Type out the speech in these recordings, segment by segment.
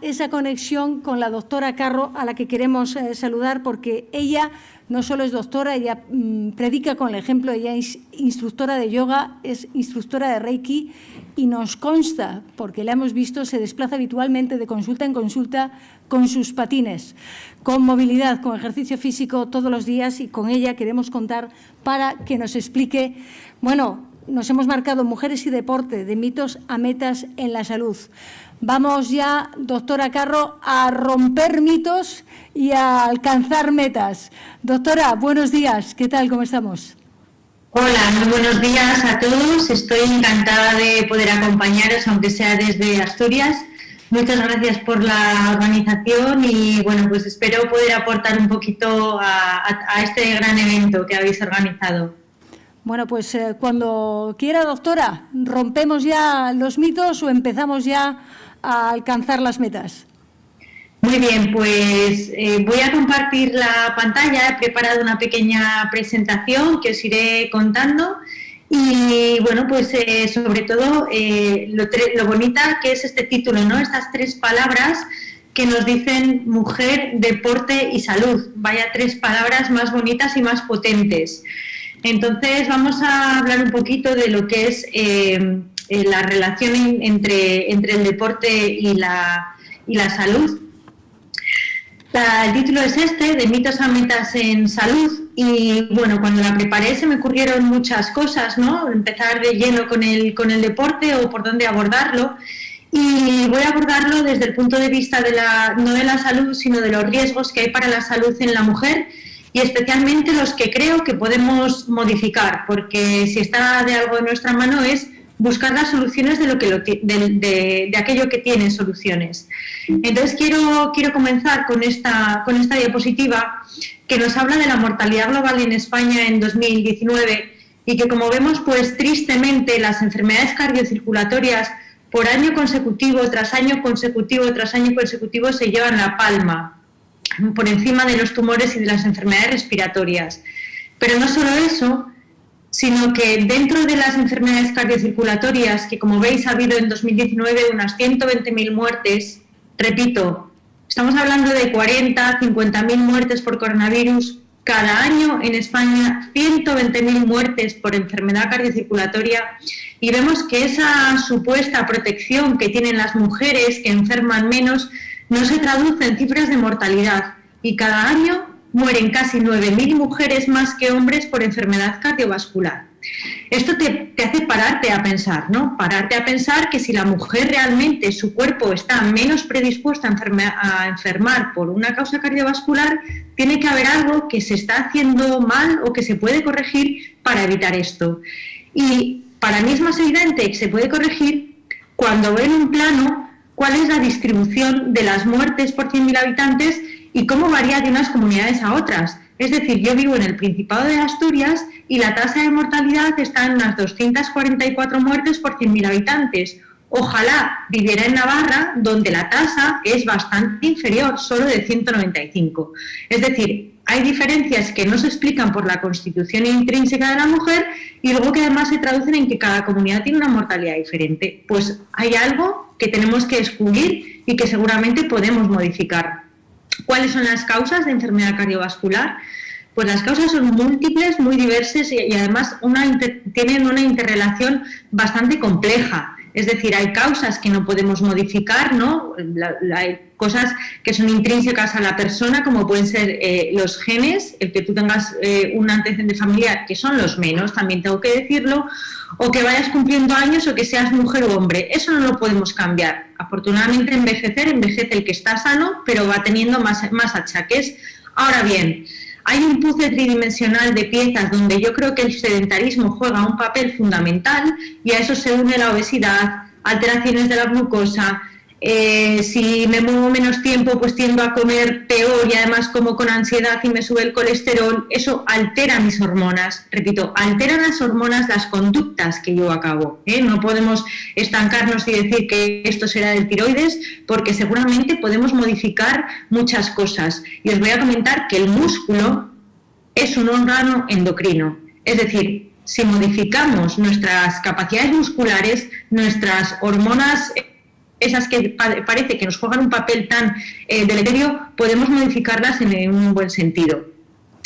esa conexión con la doctora Carro, a la que queremos eh, saludar, porque ella no solo es doctora, ella mm, predica con el ejemplo, ella es instructora de yoga, es instructora de Reiki y nos consta, porque la hemos visto, se desplaza habitualmente de consulta en consulta con sus patines, con movilidad, con ejercicio físico todos los días y con ella queremos contar para que nos explique, bueno, nos hemos marcado mujeres y deporte, de mitos a metas en la salud. Vamos ya, doctora Carro, a romper mitos y a alcanzar metas. Doctora, buenos días. ¿Qué tal? ¿Cómo estamos? Hola, muy buenos días a todos. Estoy encantada de poder acompañaros, aunque sea desde Asturias. Muchas gracias por la organización y bueno, pues espero poder aportar un poquito a, a este gran evento que habéis organizado. Bueno, pues eh, cuando quiera, doctora, ¿rompemos ya los mitos o empezamos ya a alcanzar las metas? Muy bien, pues eh, voy a compartir la pantalla, he preparado una pequeña presentación que os iré contando y bueno, pues eh, sobre todo lo, lo, bonita que es este título, ¿no? Estas tres palabras que nos dicen mujer, deporte y salud. Vaya tres palabras más bonitas y más potentes. Entonces vamos a hablar un poquito de lo que es eh, la relación entre, entre, el deporte y la, y la salud. el título es este, de mitos a metas en salud, y bueno, cuando la preparé se me ocurrieron muchas cosas, ¿no? Empezar de lleno con el, con el deporte o por dónde abordarlo, y voy a abordarlo desde el punto de vista de la, no de la salud, sino de los riesgos que hay para la salud en la mujer y especialmente los que creo que podemos modificar, porque si está de algo en nuestra mano es buscar las soluciones de, lo que de, aquello que tiene soluciones. Entonces quiero, quiero comenzar con esta, con esta diapositiva que nos habla de la mortalidad global en España en 2019 y que como vemos pues tristemente las enfermedades cardiocirculatorias por año consecutivo tras año consecutivo tras año consecutivo se llevan la palma por encima de los tumores y de las enfermedades respiratorias. Pero no solo eso, sino que dentro de las enfermedades cardiocirculatorias, que como veis ha habido en 2019 unas 120.000 muertes, repito, estamos hablando de 40, 50.000 muertes por coronavirus cada año en España, 120.000 muertes por enfermedad cardiocirculatoria y vemos que esa supuesta protección que tienen las mujeres que enferman menos no se traduce en cifras de mortalidad y cada año mueren casi 9.000 mujeres más que hombres por enfermedad cardiovascular. Esto te, hace pararte a pensar, ¿no? Pararte a pensar que si la mujer realmente, su cuerpo está menos predispuesta a, a enfermar por una causa cardiovascular, tiene que haber algo que se está haciendo mal o que se puede corregir para evitar esto. Y para mí es más evidente que se puede corregir cuando ven un plano cuál es la distribución de las muertes por 100.000 habitantes y cómo varía de unas comunidades a otras. Es decir, yo vivo en el Principado de Asturias y la tasa de mortalidad está en unas 244 muertes por 100.000 habitantes. Ojalá viviera en Navarra, donde la tasa es bastante inferior, solo de 195. Es decir, hay diferencias que no se explican por la constitución intrínseca de la mujer y luego que además se traducen en que cada comunidad tiene una mortalidad diferente. Pues hay algo que tenemos que descubrir y que seguramente podemos modificar. ¿Cuáles son las causas de enfermedad cardiovascular? Pues las causas son múltiples, muy diversas y, además tienen una interrelación bastante compleja. Es decir, hay causas que no podemos modificar, ¿no? hay cosas que son intrínsecas a la persona, como pueden ser eh, los genes, el que tú tengas eh, un antecedente familiar, que son los menos, también tengo que decirlo, o que vayas cumpliendo años o que seas mujer o hombre. Eso no lo podemos cambiar. Afortunadamente, envejecer, envejece el que está sano, pero va teniendo más, más achaques. Ahora bien, hay un puzzle tridimensional de piezas donde yo creo que el sedentarismo juega un papel fundamental y a eso se une la obesidad, alteraciones de la glucosa, eh, si me muevo menos tiempo, pues tiendo a comer peor y además como con ansiedad y me sube el colesterol, eso altera mis hormonas. Repito, altera las hormonas las conductas que yo acabo. ¿eh? No podemos estancarnos y decir que esto será del tiroides, porque seguramente podemos modificar muchas cosas. Y os voy a comentar que el músculo es un órgano endocrino. Es decir, si modificamos nuestras capacidades musculares, nuestras hormonas esas que parece que nos juegan un papel tan eh, deleterio, podemos modificarlas en un buen sentido.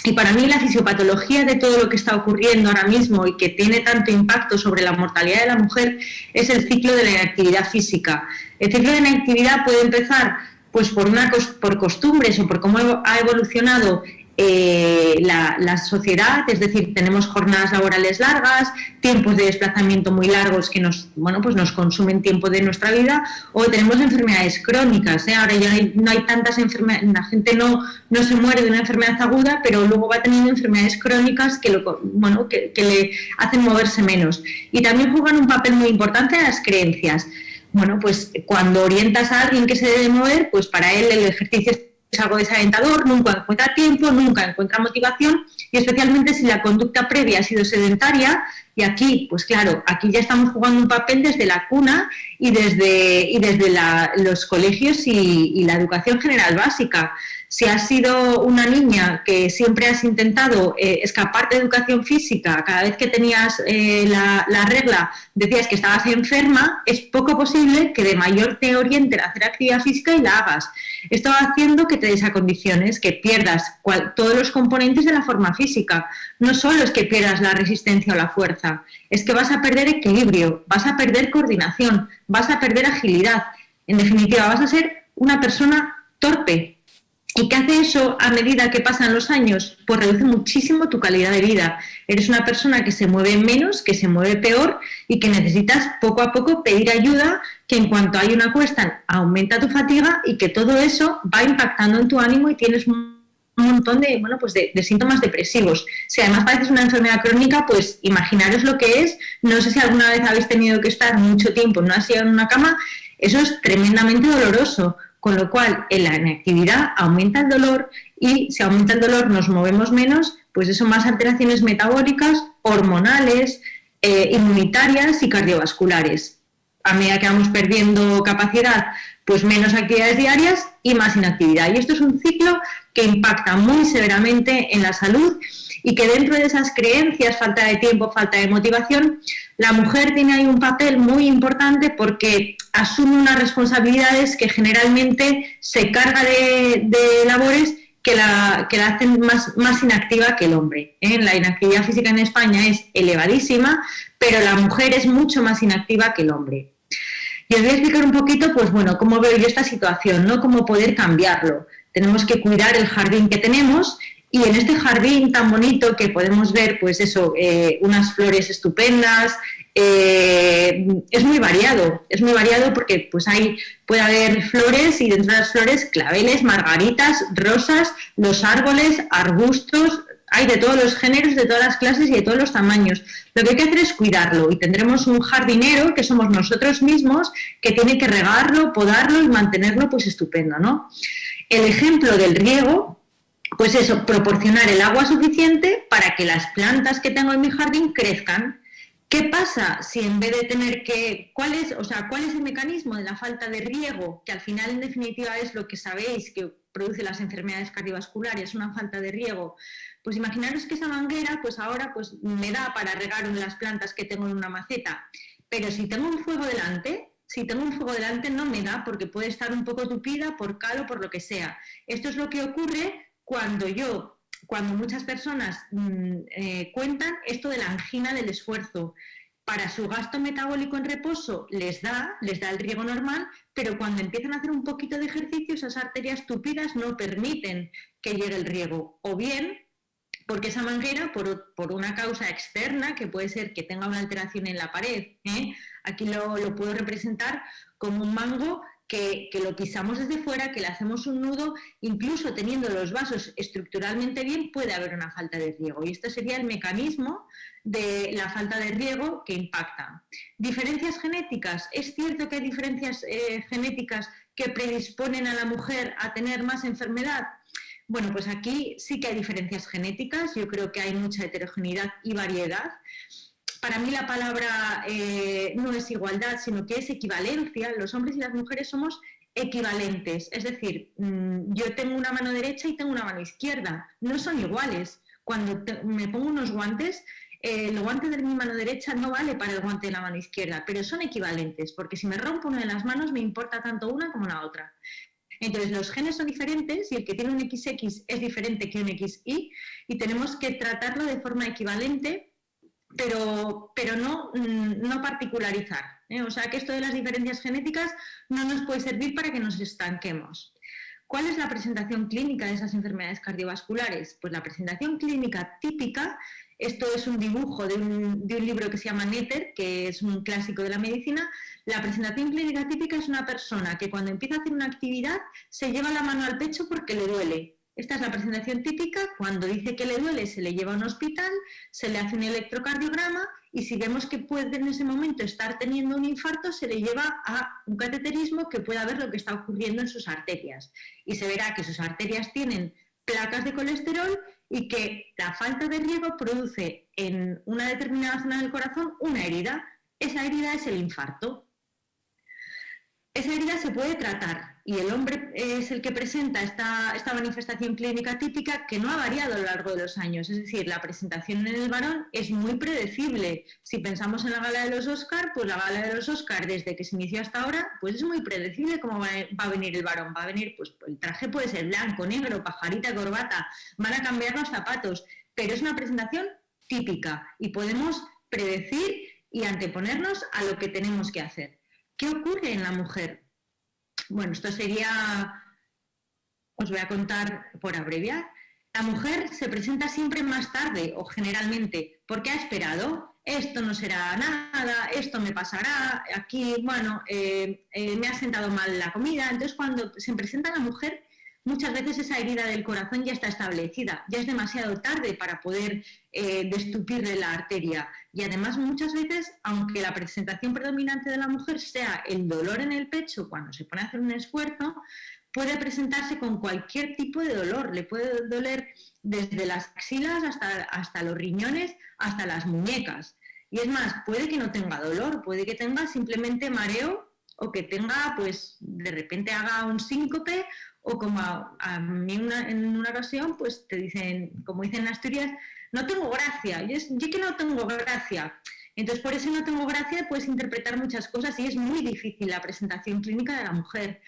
Y para mí la fisiopatología de todo lo que está ocurriendo ahora mismo y que tiene tanto impacto sobre la mortalidad de la mujer es el ciclo de la inactividad física. El ciclo de inactividad puede empezar pues por, una, por costumbres o por cómo ha evolucionado eh, la, sociedad, es decir, tenemos jornadas laborales largas, tiempos de desplazamiento muy largos que nos, bueno, pues nos consumen tiempo de nuestra vida, o tenemos enfermedades crónicas. ¿eh? Ahora ya no hay, tantas enfermedades, la gente no, no se muere de una enfermedad aguda, pero luego va teniendo enfermedades crónicas que, bueno, que le hacen moverse menos. Y también juegan un papel muy importante las creencias. Bueno, pues cuando orientas a alguien que se debe mover, pues para él el ejercicio es algo desalentador, nunca encuentra tiempo, nunca encuentra motivación y especialmente si la conducta previa ha sido sedentaria y aquí, pues claro, aquí ya estamos jugando un papel desde la cuna y desde, y desde los colegios y, y la educación general básica. Si has sido una niña que siempre has intentado eh, escapar de educación física, cada vez que tenías eh, la, regla decías que estabas enferma, es poco posible que de mayor te orienten a hacer actividad física y la hagas. Esto va haciendo que te desacondiciones, que pierdas todos los componentes de la forma física. No solo es que pierdas la resistencia o la fuerza, es que vas a perder equilibrio, vas a perder coordinación, vas a perder agilidad. En definitiva, vas a ser una persona torpe, ¿Y qué hace eso a medida que pasan los años? Pues reduce muchísimo tu calidad de vida. Eres una persona que se mueve menos, que se mueve peor y que necesitas poco a poco pedir ayuda, que en cuanto hay una cuesta aumenta tu fatiga y que todo eso va impactando en tu ánimo y tienes un montón de, bueno, pues de, síntomas depresivos. Si además padeces una enfermedad crónica, pues imaginaros lo que es. No sé si alguna vez habéis tenido que estar mucho tiempo en una silla en una cama. Eso es tremendamente doloroso con lo cual en la inactividad aumenta el dolor y si aumenta el dolor nos movemos menos, pues eso más alteraciones metabólicas, hormonales, eh, inmunitarias y cardiovasculares. A medida que vamos perdiendo capacidad, pues menos actividades diarias y más inactividad. Y esto es un ciclo que impacta muy severamente en la salud y que dentro de esas creencias, falta de tiempo, falta de motivación, la mujer tiene ahí un papel muy importante porque asume unas responsabilidades que generalmente se carga de, labores que la, que la hacen más, más inactiva que el hombre. ¿eh? La inactividad física en España es elevadísima, pero la mujer es mucho más inactiva que el hombre. Y os voy a explicar un poquito, pues bueno, cómo veo yo esta situación, ¿no? Cómo poder cambiarlo. Tenemos que cuidar el jardín que tenemos y en este jardín tan bonito que podemos ver, pues eso, eh, unas flores estupendas, eh, es muy variado, es muy variado porque pues hay, puede haber flores y dentro de las flores claveles, margaritas, rosas, los árboles, arbustos, hay de todos los géneros, de todas las clases y de todos los tamaños. Lo que hay que hacer es cuidarlo y tendremos un jardinero que somos nosotros mismos que tiene que regarlo, podarlo y mantenerlo pues estupendo, ¿no? El ejemplo del riego pues eso, proporcionar el agua suficiente para que las plantas que tengo en mi jardín crezcan. ¿Qué pasa si en vez de tener que, cuál es, o sea, cuál es el mecanismo de la falta de riego, que al final en definitiva es lo que sabéis que produce las enfermedades cardiovasculares, una falta de riego? Pues imaginaros que esa manguera, pues ahora pues me da para regar las plantas que tengo en una maceta, pero si tengo un fuego delante, si tengo un fuego delante no me da porque puede estar un poco tupida por cal o por lo que sea. Esto es lo que ocurre cuando yo, cuando muchas personas mm, eh, cuentan esto de la angina del esfuerzo, para su gasto metabólico en reposo les da, les da el riego normal, pero cuando empiezan a hacer un poquito de ejercicio, esas arterias tupidas no permiten que llegue el riego. O bien, porque esa manguera, por, una causa externa, que puede ser que tenga una alteración en la pared, ¿eh? aquí lo, lo puedo representar como un mango que, lo pisamos desde fuera, que le hacemos un nudo, incluso teniendo los vasos estructuralmente bien, puede haber una falta de riego. Y este sería el mecanismo de la falta de riego que impacta. Diferencias genéticas. Es cierto que hay diferencias eh, genéticas que predisponen a la mujer a tener más enfermedad. Bueno, pues aquí sí que hay diferencias genéticas, yo creo que hay mucha heterogeneidad y variedad para mí la palabra eh, no es igualdad, sino que es equivalencia. Los hombres y las mujeres somos equivalentes. Es decir, mm, yo tengo una mano derecha y tengo una mano izquierda. No son iguales. Cuando me pongo unos guantes, el guante de mi mano derecha no vale para el guante de la mano izquierda, pero son equivalentes, porque si me rompo una de las manos me importa tanto una como la otra. Entonces, los genes son diferentes y el que tiene un XX es diferente que un XY y tenemos que tratarlo de forma equivalente, pero, pero no, mm, no particularizar. ¿eh? O sea, que esto de las diferencias genéticas no nos puede servir para que nos estanquemos. ¿Cuál es la presentación clínica de esas enfermedades cardiovasculares? Pues la presentación clínica típica, esto es un dibujo de un, libro que se llama Netter, que es un clásico de la medicina. La presentación clínica típica es una persona que cuando empieza a hacer una actividad se lleva la mano al pecho porque le duele. Esta es la presentación típica, cuando dice que le duele se le lleva a un hospital, se le hace un electrocardiograma y si vemos que puede en ese momento estar teniendo un infarto, se le lleva a un cateterismo que pueda ver lo que está ocurriendo en sus arterias. Y se verá que sus arterias tienen placas de colesterol y que la falta de riego produce en una determinada zona del corazón una herida. Esa herida es el infarto. Esa herida se puede tratar y el hombre es el que presenta esta, esta, manifestación clínica típica que no ha variado a lo largo de los años. Es decir, la presentación en el varón es muy predecible. Si pensamos en la gala de los Oscar, pues la gala de los Oscar desde que se inició hasta ahora, pues es muy predecible cómo va, a venir el varón. Va a venir, pues el traje puede ser blanco, negro, pajarita, corbata, van a cambiar los zapatos, pero es una presentación típica y podemos predecir y anteponernos a lo que tenemos que hacer. ¿Qué ocurre en la mujer? Bueno, esto sería, os voy a contar por abreviar. La mujer se presenta siempre más tarde o generalmente porque ha esperado, esto no será nada, esto me pasará, aquí, bueno, eh, eh, me ha sentado mal la comida. Entonces, cuando se presenta la mujer, muchas veces esa herida del corazón ya está establecida, ya es demasiado tarde para poder eh, destupirle la arteria. Y además muchas veces, aunque la presentación predominante de la mujer sea el dolor en el pecho cuando se pone a hacer un esfuerzo, puede presentarse con cualquier tipo de dolor. Le puede doler desde las axilas hasta, hasta los riñones, hasta las muñecas. Y es más, puede que no tenga dolor, puede que tenga simplemente mareo o que tenga, pues, de repente haga un síncope o como a, mí en una ocasión, pues te dicen, como dicen en Asturias, no tengo gracia, yo, yo que no tengo gracia. Entonces, por eso no tengo gracia puedes interpretar muchas cosas y es muy difícil la presentación clínica de la mujer.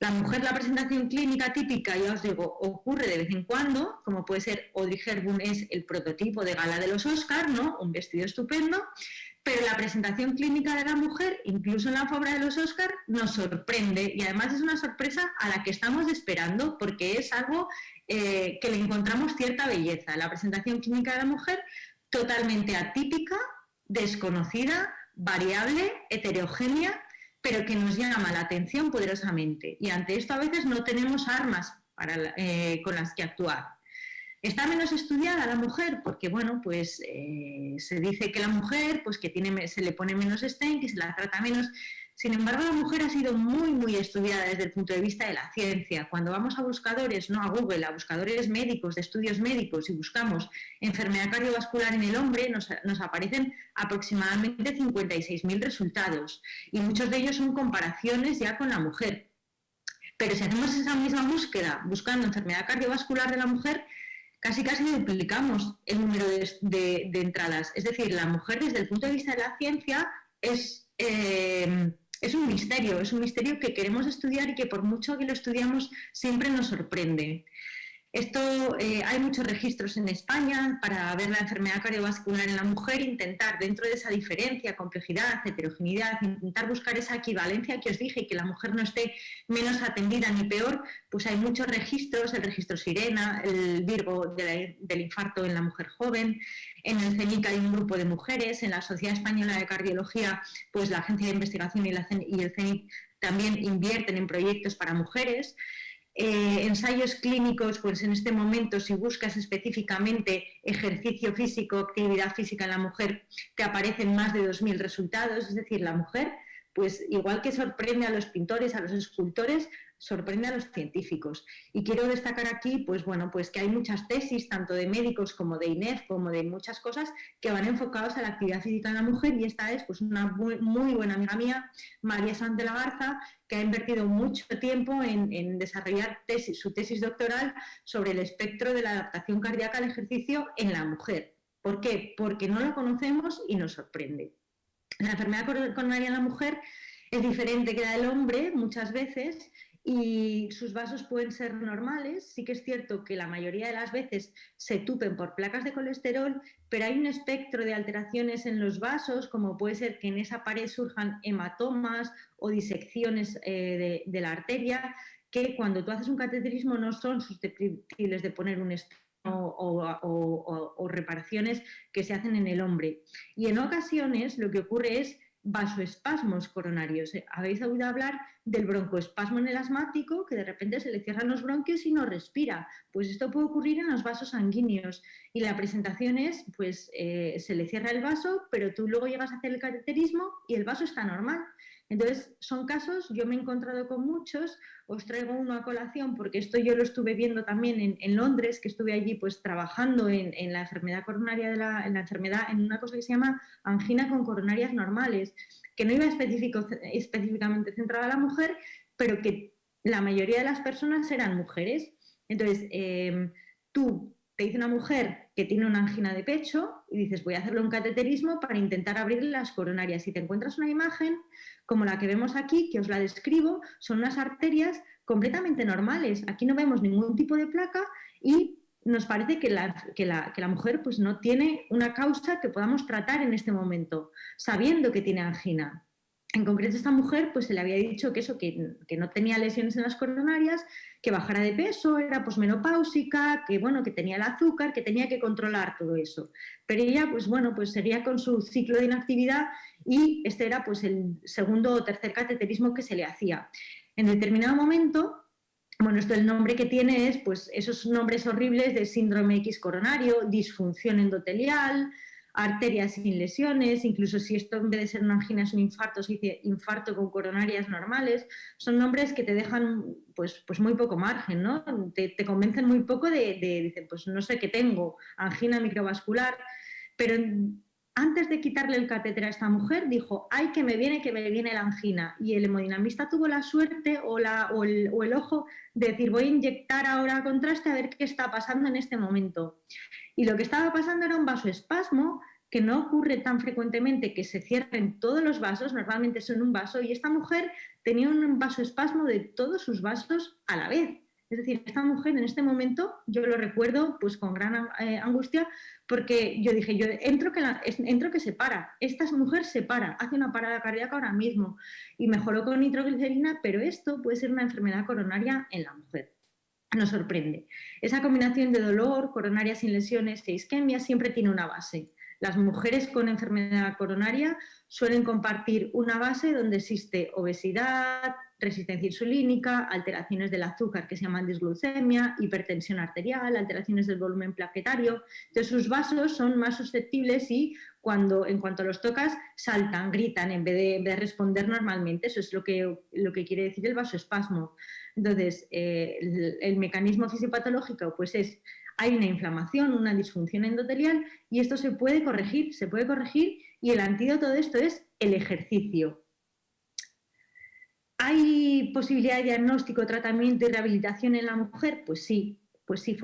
La mujer, la presentación clínica típica, ya os digo, ocurre de vez en cuando, como puede ser Audrey Hepburn es el prototipo de gala de los Oscars, ¿no? Un vestido estupendo, pero la presentación clínica de la mujer, incluso en la alfombra de los Oscars, nos sorprende y además es una sorpresa a la que estamos esperando porque es algo eh, que le encontramos cierta belleza. La presentación clínica de la mujer totalmente atípica, desconocida, variable, heterogénea, pero que nos llama la atención poderosamente. Y ante esto a veces no tenemos armas eh, con las que actuar. Está menos estudiada la mujer porque, bueno, pues eh, se dice que la mujer, pues que tiene, se le pone menos stent, que se la trata menos. Sin embargo, la mujer ha sido muy, muy estudiada desde el punto de vista de la ciencia. Cuando vamos a buscadores, no a Google, a buscadores médicos, de estudios médicos, y buscamos enfermedad cardiovascular en el hombre, nos, aparecen aproximadamente 56.000 resultados. Y muchos de ellos son comparaciones ya con la mujer. Pero si hacemos esa misma búsqueda buscando enfermedad cardiovascular de la mujer, casi casi duplicamos el número de, entradas. Es decir, la mujer desde el punto de vista de la ciencia es, eh, es un misterio, es un misterio que queremos estudiar y que por mucho que lo estudiamos siempre nos sorprende. Esto, eh, hay muchos registros en España para ver la enfermedad cardiovascular en la mujer, intentar dentro de esa diferencia, complejidad, heterogeneidad, intentar buscar esa equivalencia que os dije y que la mujer no esté menos atendida ni peor, pues hay muchos registros, el registro Sirena, el Virgo del infarto en la mujer joven, en el CENIC hay un grupo de mujeres, en la Sociedad Española de Cardiología, pues la Agencia de Investigación y, y el CENIC también invierten en proyectos para mujeres. Eh, ensayos clínicos, pues en este momento si buscas específicamente ejercicio físico, actividad física en la mujer, te aparecen más de 2.000 resultados, es decir, la mujer, pues igual que sorprende a los pintores, a los escultores, sorprende a los científicos. Y quiero destacar aquí, pues bueno, pues que hay muchas tesis, tanto de médicos como de INEF, como de muchas cosas, que van enfocados a la actividad física de la mujer y esta es pues una muy, buena amiga mía, María Sanz de la Garza, que ha invertido mucho tiempo en, desarrollar su tesis doctoral sobre el espectro de la adaptación cardíaca al ejercicio en la mujer. ¿Por qué? Porque no la conocemos y nos sorprende. La enfermedad coronaria en la mujer es diferente que la del hombre muchas veces y sus vasos pueden ser normales. Sí que es cierto que la mayoría de las veces se tupen por placas de colesterol, pero hay un espectro de alteraciones en los vasos, como puede ser que en esa pared surjan hematomas o disecciones eh, de, la arteria, que cuando tú haces un cateterismo no son susceptibles de poner un o, o, reparaciones que se hacen en el hombre. Y en ocasiones lo que ocurre es vasoespasmos coronarios. Eh, Habéis oído hablar del broncoespasmo en el asmático, que de repente se le cierran los bronquios y no respira. Pues esto puede ocurrir en los vasos sanguíneos. Y la presentación es, pues eh, se le cierra el vaso, pero tú luego llegas a hacer el cateterismo y el vaso está normal. Entonces, son casos, yo me he encontrado con muchos, os traigo uno a colación porque esto yo lo estuve viendo también en, Londres, que estuve allí pues trabajando en, la enfermedad coronaria, de la, en la enfermedad, en una cosa que se llama angina con coronarias normales, que no iba específicamente centrada a la mujer, pero que la mayoría de las personas eran mujeres. Entonces, em, tú dice una mujer que tiene una angina de pecho y dices voy a hacerle un cateterismo para intentar abrirle las coronarias. Y te encuentras una imagen como la que vemos aquí, que os la describo, son unas arterias completamente normales. Aquí no vemos ningún tipo de placa y nos parece que la, que la, que la mujer pues, no tiene una causa que podamos tratar en este momento, sabiendo que tiene angina. En concreto, esta mujer pues, se le había dicho que eso, que, no tenía lesiones en las coronarias, que bajara de peso, era posmenopáusica, que bueno, que tenía el azúcar, que tenía que controlar todo eso. Pero ella, pues bueno, pues seguía con su ciclo de inactividad y este era pues el segundo o tercer cateterismo que se le hacía. En determinado momento, bueno, esto el nombre que tiene es pues esos nombres horribles de síndrome X coronario, disfunción endotelial, arterias sin lesiones, incluso si esto en vez de ser una angina es un infarto, se dice infarto con coronarias normales, son nombres que te dejan pues, pues muy poco margen, ¿no? Te, convencen muy poco de, de, pues no sé qué tengo, angina microvascular, pero antes de quitarle el catéter a esta mujer, dijo, ay, que me viene, que me viene la angina. Y el hemodinamista tuvo la suerte o, la, o, el, o el ojo de decir, voy a inyectar ahora contraste a ver qué está pasando en este momento. Y lo que estaba pasando era un vasoespasmo que no ocurre tan frecuentemente que se cierren todos los vasos, normalmente son un vaso, y esta mujer tenía un vasoespasmo de todos sus vasos a la vez. Es decir, esta mujer en este momento, yo lo recuerdo pues con gran eh, angustia, porque yo dije, yo entro que, entro que se para, esta mujer se para, hace una parada cardíaca ahora mismo y mejoró con nitroglicerina, pero esto puede ser una enfermedad coronaria en la mujer nos sorprende. Esa combinación de dolor, coronaria sin lesiones e isquemia siempre tiene una base. Las mujeres con enfermedad coronaria suelen compartir una base donde existe obesidad, resistencia insulínica, alteraciones del azúcar que se llaman disglucemia, hipertensión arterial, alteraciones del volumen plaquetario. Entonces sus vasos son más susceptibles y cuando en cuanto los tocas saltan, gritan en vez de, responder normalmente. Eso es lo que, lo que quiere decir el vasoespasmo. Entonces, eh, el, el, mecanismo fisiopatológico pues es, hay una inflamación, una disfunción endotelial y esto se puede corregir, se puede corregir y el antídoto de esto es el ejercicio. ¿Hay posibilidad de diagnóstico, tratamiento y rehabilitación en la mujer? Pues sí, pues sí,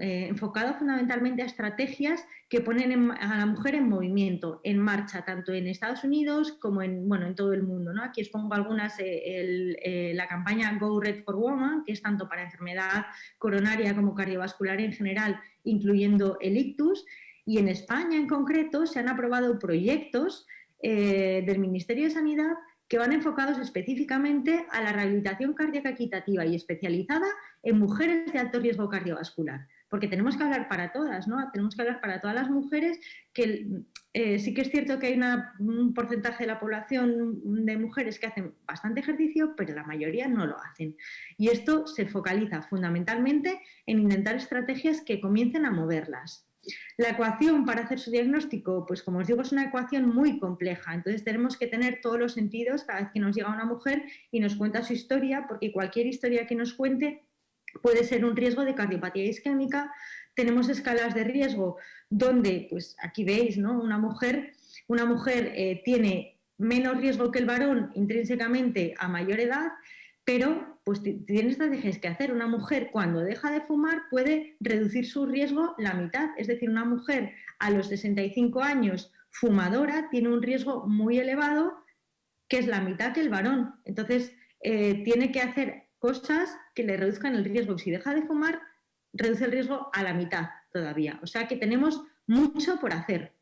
eh, enfocado fundamentalmente a estrategias que ponen a la mujer en movimiento, en marcha, tanto en Estados Unidos como en, bueno, en todo el mundo. ¿no? Aquí os pongo algunas, eh, eh, la campaña Go Red for Woman, que es tanto para enfermedad coronaria como cardiovascular en general, incluyendo el ictus, y en España en concreto se han aprobado proyectos del Ministerio de Sanidad que van enfocados específicamente a la rehabilitación cardíaca equitativa y especializada en mujeres de alto riesgo cardiovascular. Porque tenemos que hablar para todas, ¿no? Tenemos que hablar para todas las mujeres que eh, sí que es cierto que hay un porcentaje de la población de mujeres que hacen bastante ejercicio, pero la mayoría no lo hacen. Y esto se focaliza fundamentalmente en intentar estrategias que comiencen a moverlas. La ecuación para hacer su diagnóstico, pues como os digo, es una ecuación muy compleja, entonces tenemos que tener todos los sentidos cada vez que nos llega una mujer y nos cuenta su historia, porque cualquier historia que nos cuente puede ser un riesgo de cardiopatía isquémica. Tenemos escalas de riesgo donde, pues aquí veis, ¿no? Una mujer, una mujer eh, tiene menos riesgo que el varón intrínsecamente a mayor edad, pero pues tiene estrategias que hacer. Una mujer cuando deja de fumar puede reducir su riesgo la mitad, es decir, una mujer a los 65 años fumadora tiene un riesgo muy elevado que es la mitad que el varón. Entonces, eh, tiene que hacer cosas que le reduzcan el riesgo. Si deja de fumar, reduce el riesgo a la mitad todavía. O sea que tenemos mucho por hacer.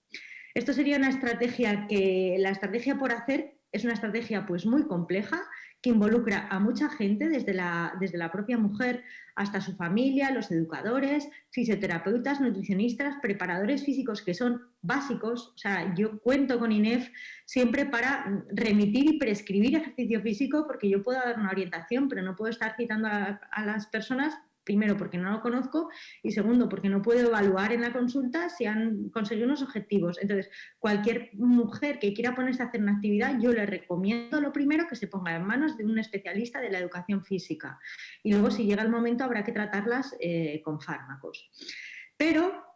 Esto sería una estrategia que, la estrategia por hacer es una estrategia pues muy compleja que involucra a mucha gente, desde la, desde la propia mujer hasta su familia, los educadores, fisioterapeutas, nutricionistas, preparadores físicos que son básicos. O sea, yo cuento con INEF siempre para remitir y prescribir ejercicio físico porque yo puedo dar una orientación, pero no puedo estar citando a las personas primero porque no lo conozco y segundo porque no puedo evaluar en la consulta si han conseguido unos objetivos. Entonces, cualquier mujer que quiera ponerse a hacer una actividad, yo le recomiendo lo primero que se ponga en manos de un especialista de la educación física y luego si llega el momento habrá que tratarlas eh, con fármacos. Pero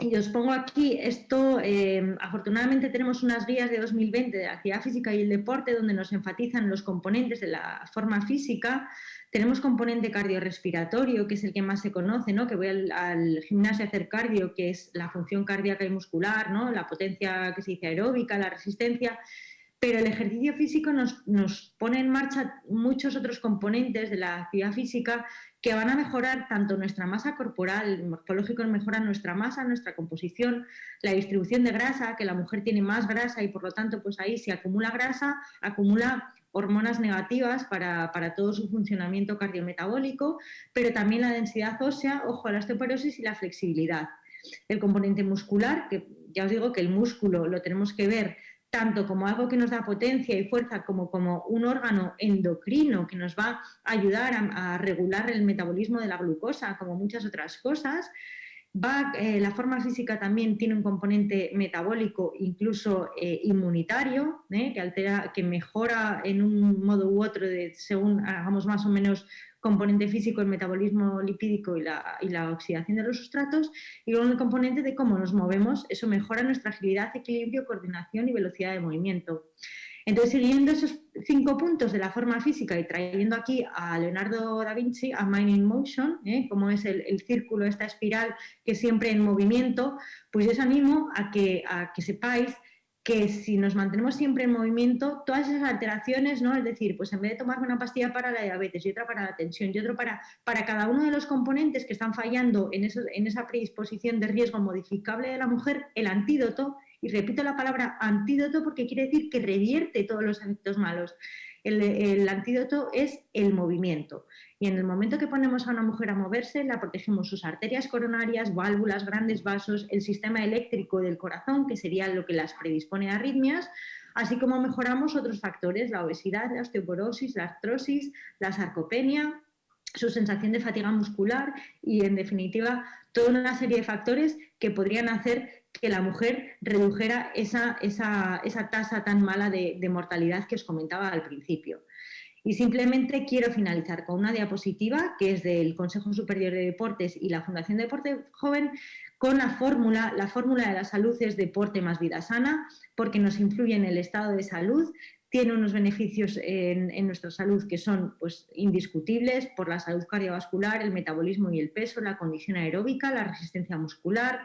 y os pongo aquí, esto, eh, afortunadamente tenemos unas guías de 2020 de la actividad física y el deporte donde nos enfatizan los componentes de la forma física, tenemos componente cardiorrespiratorio, que es el que más se conoce, ¿no? que voy al, gimnasio a hacer cardio, que es la función cardíaca y muscular, ¿no? la potencia que se dice aeróbica, la resistencia, pero el ejercicio físico nos, nos, pone en marcha muchos otros componentes de la actividad física que van a mejorar tanto nuestra masa corporal, morfológico mejora nuestra masa, nuestra composición, la distribución de grasa, que la mujer tiene más grasa y por lo tanto pues ahí se acumula grasa, acumula hormonas negativas para, todo su funcionamiento cardiometabólico, pero también la densidad ósea, ojo a la osteoporosis y la flexibilidad. El componente muscular, que ya os digo que el músculo lo tenemos que ver tanto como algo que nos da potencia y fuerza como como un órgano endocrino que nos va a ayudar a regular el metabolismo de la glucosa, como muchas otras cosas, eh, la forma física también tiene un componente metabólico, incluso eh, inmunitario, ¿eh? que altera, que mejora en un modo u otro de, según hagamos más o menos componente físico, el metabolismo lipídico y la, y la oxidación de los sustratos, y luego el componente de cómo nos movemos, eso mejora nuestra agilidad, equilibrio, coordinación y velocidad de movimiento. Entonces, siguiendo esos cinco puntos de la forma física y trayendo aquí a Leonardo da Vinci, a Mind in Motion, ¿eh? como es el, círculo, esta espiral que siempre en movimiento, pues yo os animo a que, a que sepáis que si nos mantenemos siempre en movimiento, todas esas alteraciones, ¿no? Es decir, pues en vez de tomarme una pastilla para la diabetes y otra para la tensión y otro para, para cada uno de los componentes que están fallando en, eso, en esa predisposición de riesgo modificable de la mujer, el antídoto y repito la palabra antídoto porque quiere decir que revierte todos los efectos malos. El, antídoto es el movimiento. Y en el momento que ponemos a una mujer a moverse, la protegemos sus arterias coronarias, válvulas, grandes vasos, el sistema eléctrico del corazón, que sería lo que las predispone a arritmias, así como mejoramos otros factores, la obesidad, la osteoporosis, la artrosis, la sarcopenia, su sensación de fatiga muscular y, en definitiva, toda una serie de factores que podrían hacer que la mujer redujera esa, tasa tan mala de, mortalidad que os comentaba al principio. Y simplemente quiero finalizar con una diapositiva que es del Consejo Superior de Deportes y la Fundación Deporte Joven con la fórmula, la fórmula de la salud es deporte más vida sana porque nos influye en el estado de salud, tiene unos beneficios en, nuestra salud que son pues, indiscutibles por la salud cardiovascular, el metabolismo y el peso, la condición aeróbica, la resistencia muscular,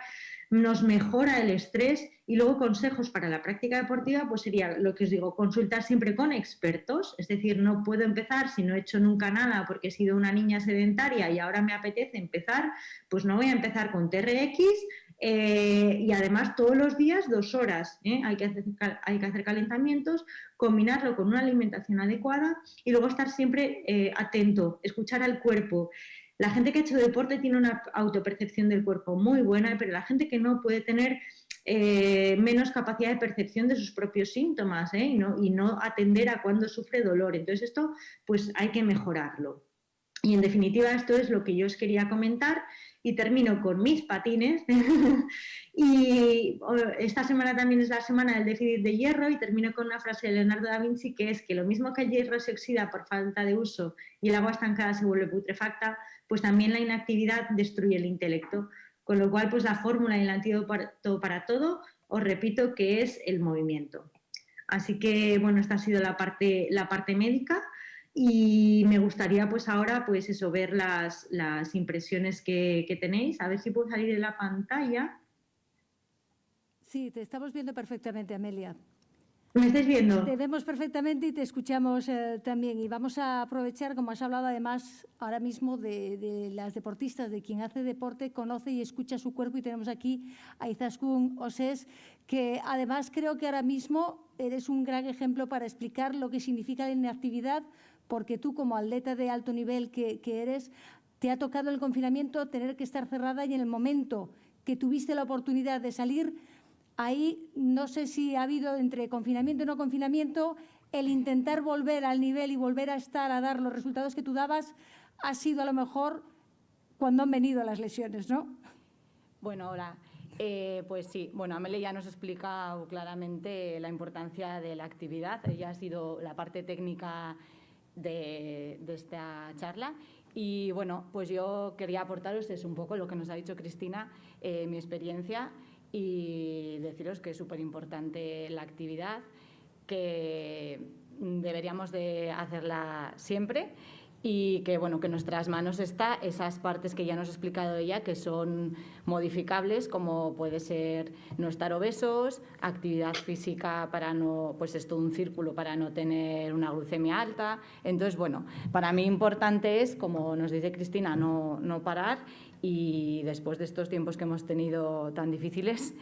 nos mejora el estrés y luego consejos para la práctica deportiva, pues sería lo que os digo, consultar siempre con expertos, es decir, no puedo empezar si no he hecho nunca nada porque he sido una niña sedentaria y ahora me apetece empezar, pues no voy a empezar con TRX eh, y además todos los días dos horas, ¿eh? hay, que hacer, hay que hacer calentamientos, combinarlo con una alimentación adecuada y luego estar siempre eh, atento, escuchar al cuerpo. La gente que ha hecho deporte tiene una autopercepción del cuerpo muy buena, pero la gente que no puede tener eh, menos capacidad de percepción de sus propios síntomas ¿eh? y, no, y no atender a cuando sufre dolor. Entonces esto pues hay que mejorarlo. Y en definitiva esto es lo que yo os quería comentar y termino con mis patines. y esta semana también es la semana del déficit de hierro y termino con una frase de Leonardo da Vinci que es que lo mismo que el hierro se oxida por falta de uso y el agua estancada se vuelve putrefacta, pues también la inactividad destruye el intelecto. Con lo cual, pues la fórmula y el antídoto para todo, os repito que es el movimiento. Así que, bueno, esta ha sido la parte, la parte médica. Y me gustaría pues ahora pues eso, ver las, impresiones que, que tenéis, a ver si puedo salir de la pantalla. Sí, te estamos viendo perfectamente, Amelia. ¿Me estáis viendo? Te vemos perfectamente y te escuchamos eh, también. Y vamos a aprovechar, como has hablado además ahora mismo de, las deportistas, de quien hace deporte, conoce y escucha su cuerpo. Y tenemos aquí a Izaskun Oses, que además creo que ahora mismo eres un gran ejemplo para explicar lo que significa la inactividad, porque tú como atleta de alto nivel que, que eres, te ha tocado el confinamiento tener que estar cerrada y en el momento que tuviste la oportunidad de salir, Ahí no sé si ha habido entre confinamiento y no confinamiento, el intentar volver al nivel y volver a estar a dar los resultados que tú dabas ha sido a lo mejor cuando han venido las lesiones, ¿no? Bueno, hola. Eh, pues sí, bueno, Amelia ya nos ha explicado claramente la importancia de la actividad. Ella ha sido la parte técnica de, esta charla. Y bueno, pues yo quería aportaros es un poco lo que nos ha dicho Cristina, eh, mi experiencia y deciros que es súper importante la actividad, que deberíamos de hacerla siempre y que bueno que en nuestras manos está esas partes que ya nos ha explicado ella que son modificables como puede ser no estar obesos actividad física para no pues esto un círculo para no tener una glucemia alta. Entonces bueno para mí importante es como nos dice Cristina no, no parar y después de estos tiempos que hemos tenido tan difíciles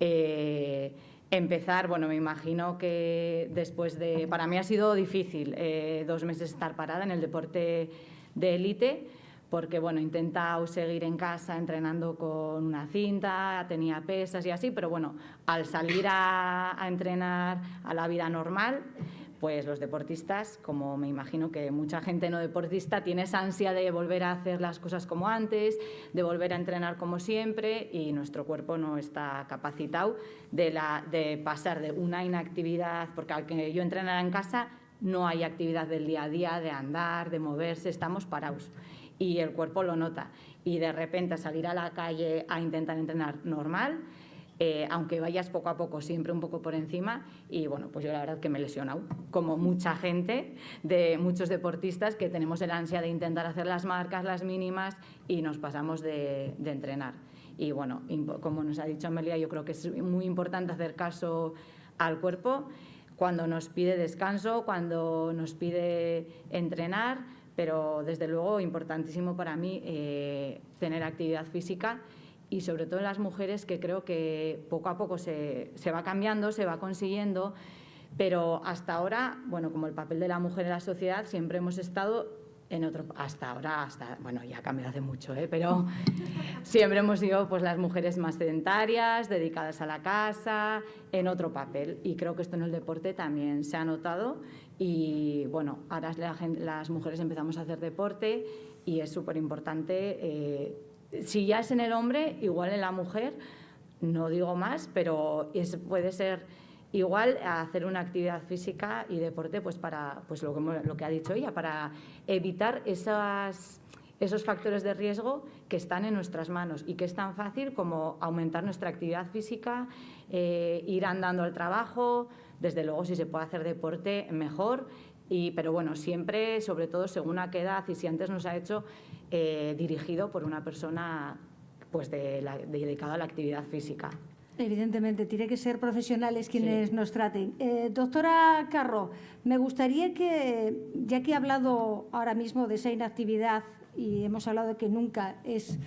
eh, Empezar, bueno, me imagino que después de... Para mí ha sido difícil eh, dos meses estar parada en el deporte de élite, porque bueno, he intentado seguir en casa entrenando con una cinta, tenía pesas y así, pero bueno, al salir a entrenar a la vida normal, pues los deportistas, como me imagino que mucha gente no deportista, tiene esa ansia de volver a hacer las cosas como antes, de volver a entrenar como siempre y nuestro cuerpo no está capacitado de, pasar de una inactividad, porque aunque yo entrenara en casa, no hay actividad del día a día, de andar, de moverse, estamos parados y el cuerpo lo nota. Y de repente salir a la calle a intentar entrenar normal, eh, aunque vayas poco a poco, siempre un poco por encima. Y bueno, pues yo la verdad que me he lesionado, como mucha gente, de muchos deportistas que tenemos el ansia de intentar hacer las marcas, las mínimas y nos pasamos de, entrenar. Y bueno, como nos ha dicho Amelia, yo creo que es muy importante hacer caso al cuerpo cuando nos pide descanso, cuando nos pide entrenar, pero desde luego importantísimo para mí eh, tener actividad física y sobre todo en las mujeres que creo que poco a poco se, se, va cambiando, se va consiguiendo, pero hasta ahora, bueno, como el papel de la mujer en la sociedad, siempre hemos estado en otro, hasta ahora, hasta, bueno, ya ha cambiado hace mucho, ¿eh? pero siempre hemos sido pues, las mujeres más sedentarias, dedicadas a la casa, en otro papel. Y creo que esto en el deporte también se ha notado y bueno, ahora las mujeres empezamos a hacer deporte y es súper importante eh, si ya es en el hombre, igual en la mujer, no digo más, pero puede ser igual hacer una actividad física y deporte pues para pues lo que, ha dicho ella, para evitar esos factores de riesgo que están en nuestras manos y que es tan fácil como aumentar nuestra actividad física, eh, ir andando al trabajo, desde luego si se puede hacer deporte mejor y, pero bueno, siempre, sobre todo según a qué edad y si antes nos ha hecho eh, dirigido por una persona pues de dedicada a la actividad física. Evidentemente, tiene que ser profesionales quienes nos traten. Eh, doctora Carro, me gustaría que, ya que he hablado ahora mismo de esa inactividad y hemos hablado de que nunca es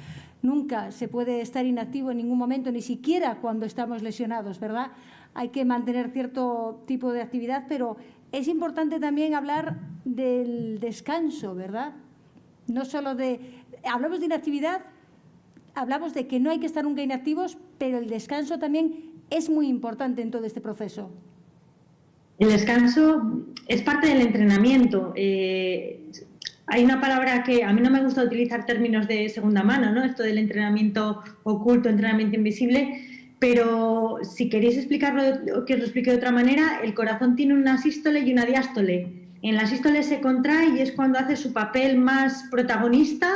nunca se puede estar inactivo en ningún momento, ni siquiera cuando estamos lesionados, ¿verdad? Hay que mantener cierto tipo de actividad, pero es importante también hablar del descanso, ¿verdad? No solo de... Hablamos de inactividad, hablamos de que no hay que estar nunca inactivos, pero el descanso también es muy importante en todo este proceso. El descanso es parte del entrenamiento. Eh, hay una palabra que a mí no me gusta utilizar términos de segunda mano, ¿no? Esto del entrenamiento oculto, entrenamiento invisible, pero si queréis explicarlo, que os lo explique de otra manera, el corazón tiene una sístole y una diástole. En la sístole se contrae y es cuando hace su papel más protagonista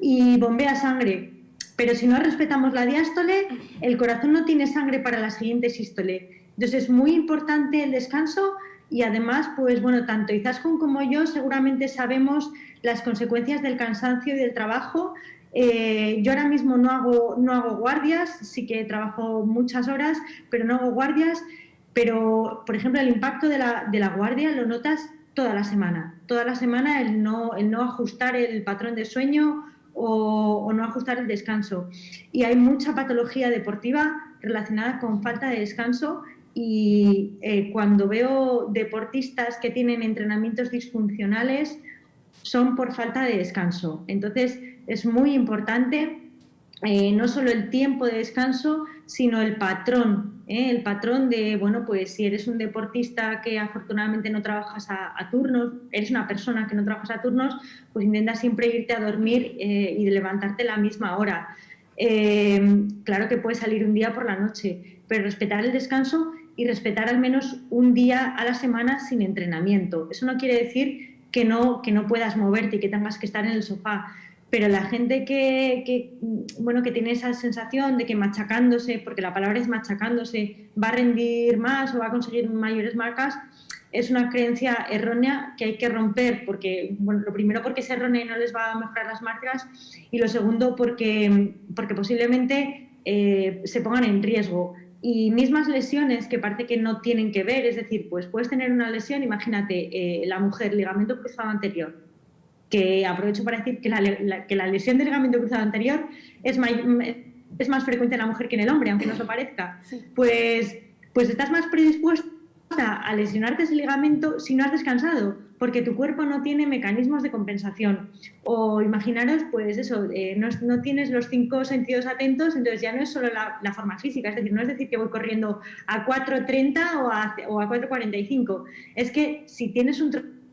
y bombea sangre. Pero si no respetamos la diástole, el corazón no tiene sangre para la siguiente sístole. Entonces es muy importante el descanso y además, pues bueno, tanto Izaskun como yo seguramente sabemos las consecuencias del cansancio y del trabajo. Eh, yo ahora mismo no hago, no hago guardias, sí que trabajo muchas horas, pero no hago guardias. Pero, por ejemplo, el impacto de la, de la guardia lo notas toda la semana. Toda la semana el no, el no ajustar el patrón de sueño o, no ajustar el descanso. Y hay mucha patología deportiva relacionada con falta de descanso y eh, cuando veo deportistas que tienen entrenamientos disfuncionales son por falta de descanso. Entonces es muy importante eh, no solo el tiempo de descanso, sino el patrón, ¿eh? el patrón de, bueno, pues si eres un deportista que afortunadamente no trabajas a, turnos, eres una persona que no trabajas a turnos, pues intenta siempre irte a dormir eh, y levantarte la misma hora. claro que puedes salir un día por la noche, pero respetar el descanso y respetar al menos un día a la semana sin entrenamiento. Eso no quiere decir que no, que no puedas moverte y que tengas que estar en el sofá, pero la gente que, bueno, que tiene esa sensación de que machacándose, porque la palabra es machacándose, va a rendir más o va a conseguir mayores marcas, es una creencia errónea que hay que romper, porque, bueno, lo primero porque es errónea y no les va a mejorar las marcas, y lo segundo porque, porque posiblemente eh, se pongan en riesgo. Y mismas lesiones que parece que no tienen que ver, es decir, pues puedes tener una lesión, imagínate, eh, la mujer, ligamento cruzado anterior, que aprovecho para decir que la, que la lesión del ligamento cruzado anterior es, es más frecuente en la mujer que en el hombre, aunque no se parezca. Pues, pues estás más predispuesta a lesionarte ese ligamento si no has descansado, porque tu cuerpo no tiene mecanismos de compensación. O imaginaros, pues eso, eh, no, no, tienes los cinco sentidos atentos, entonces ya no es solo la, la, forma física, es decir, no es decir que voy corriendo a 4.30 o a, o a 4.45, es que si tienes un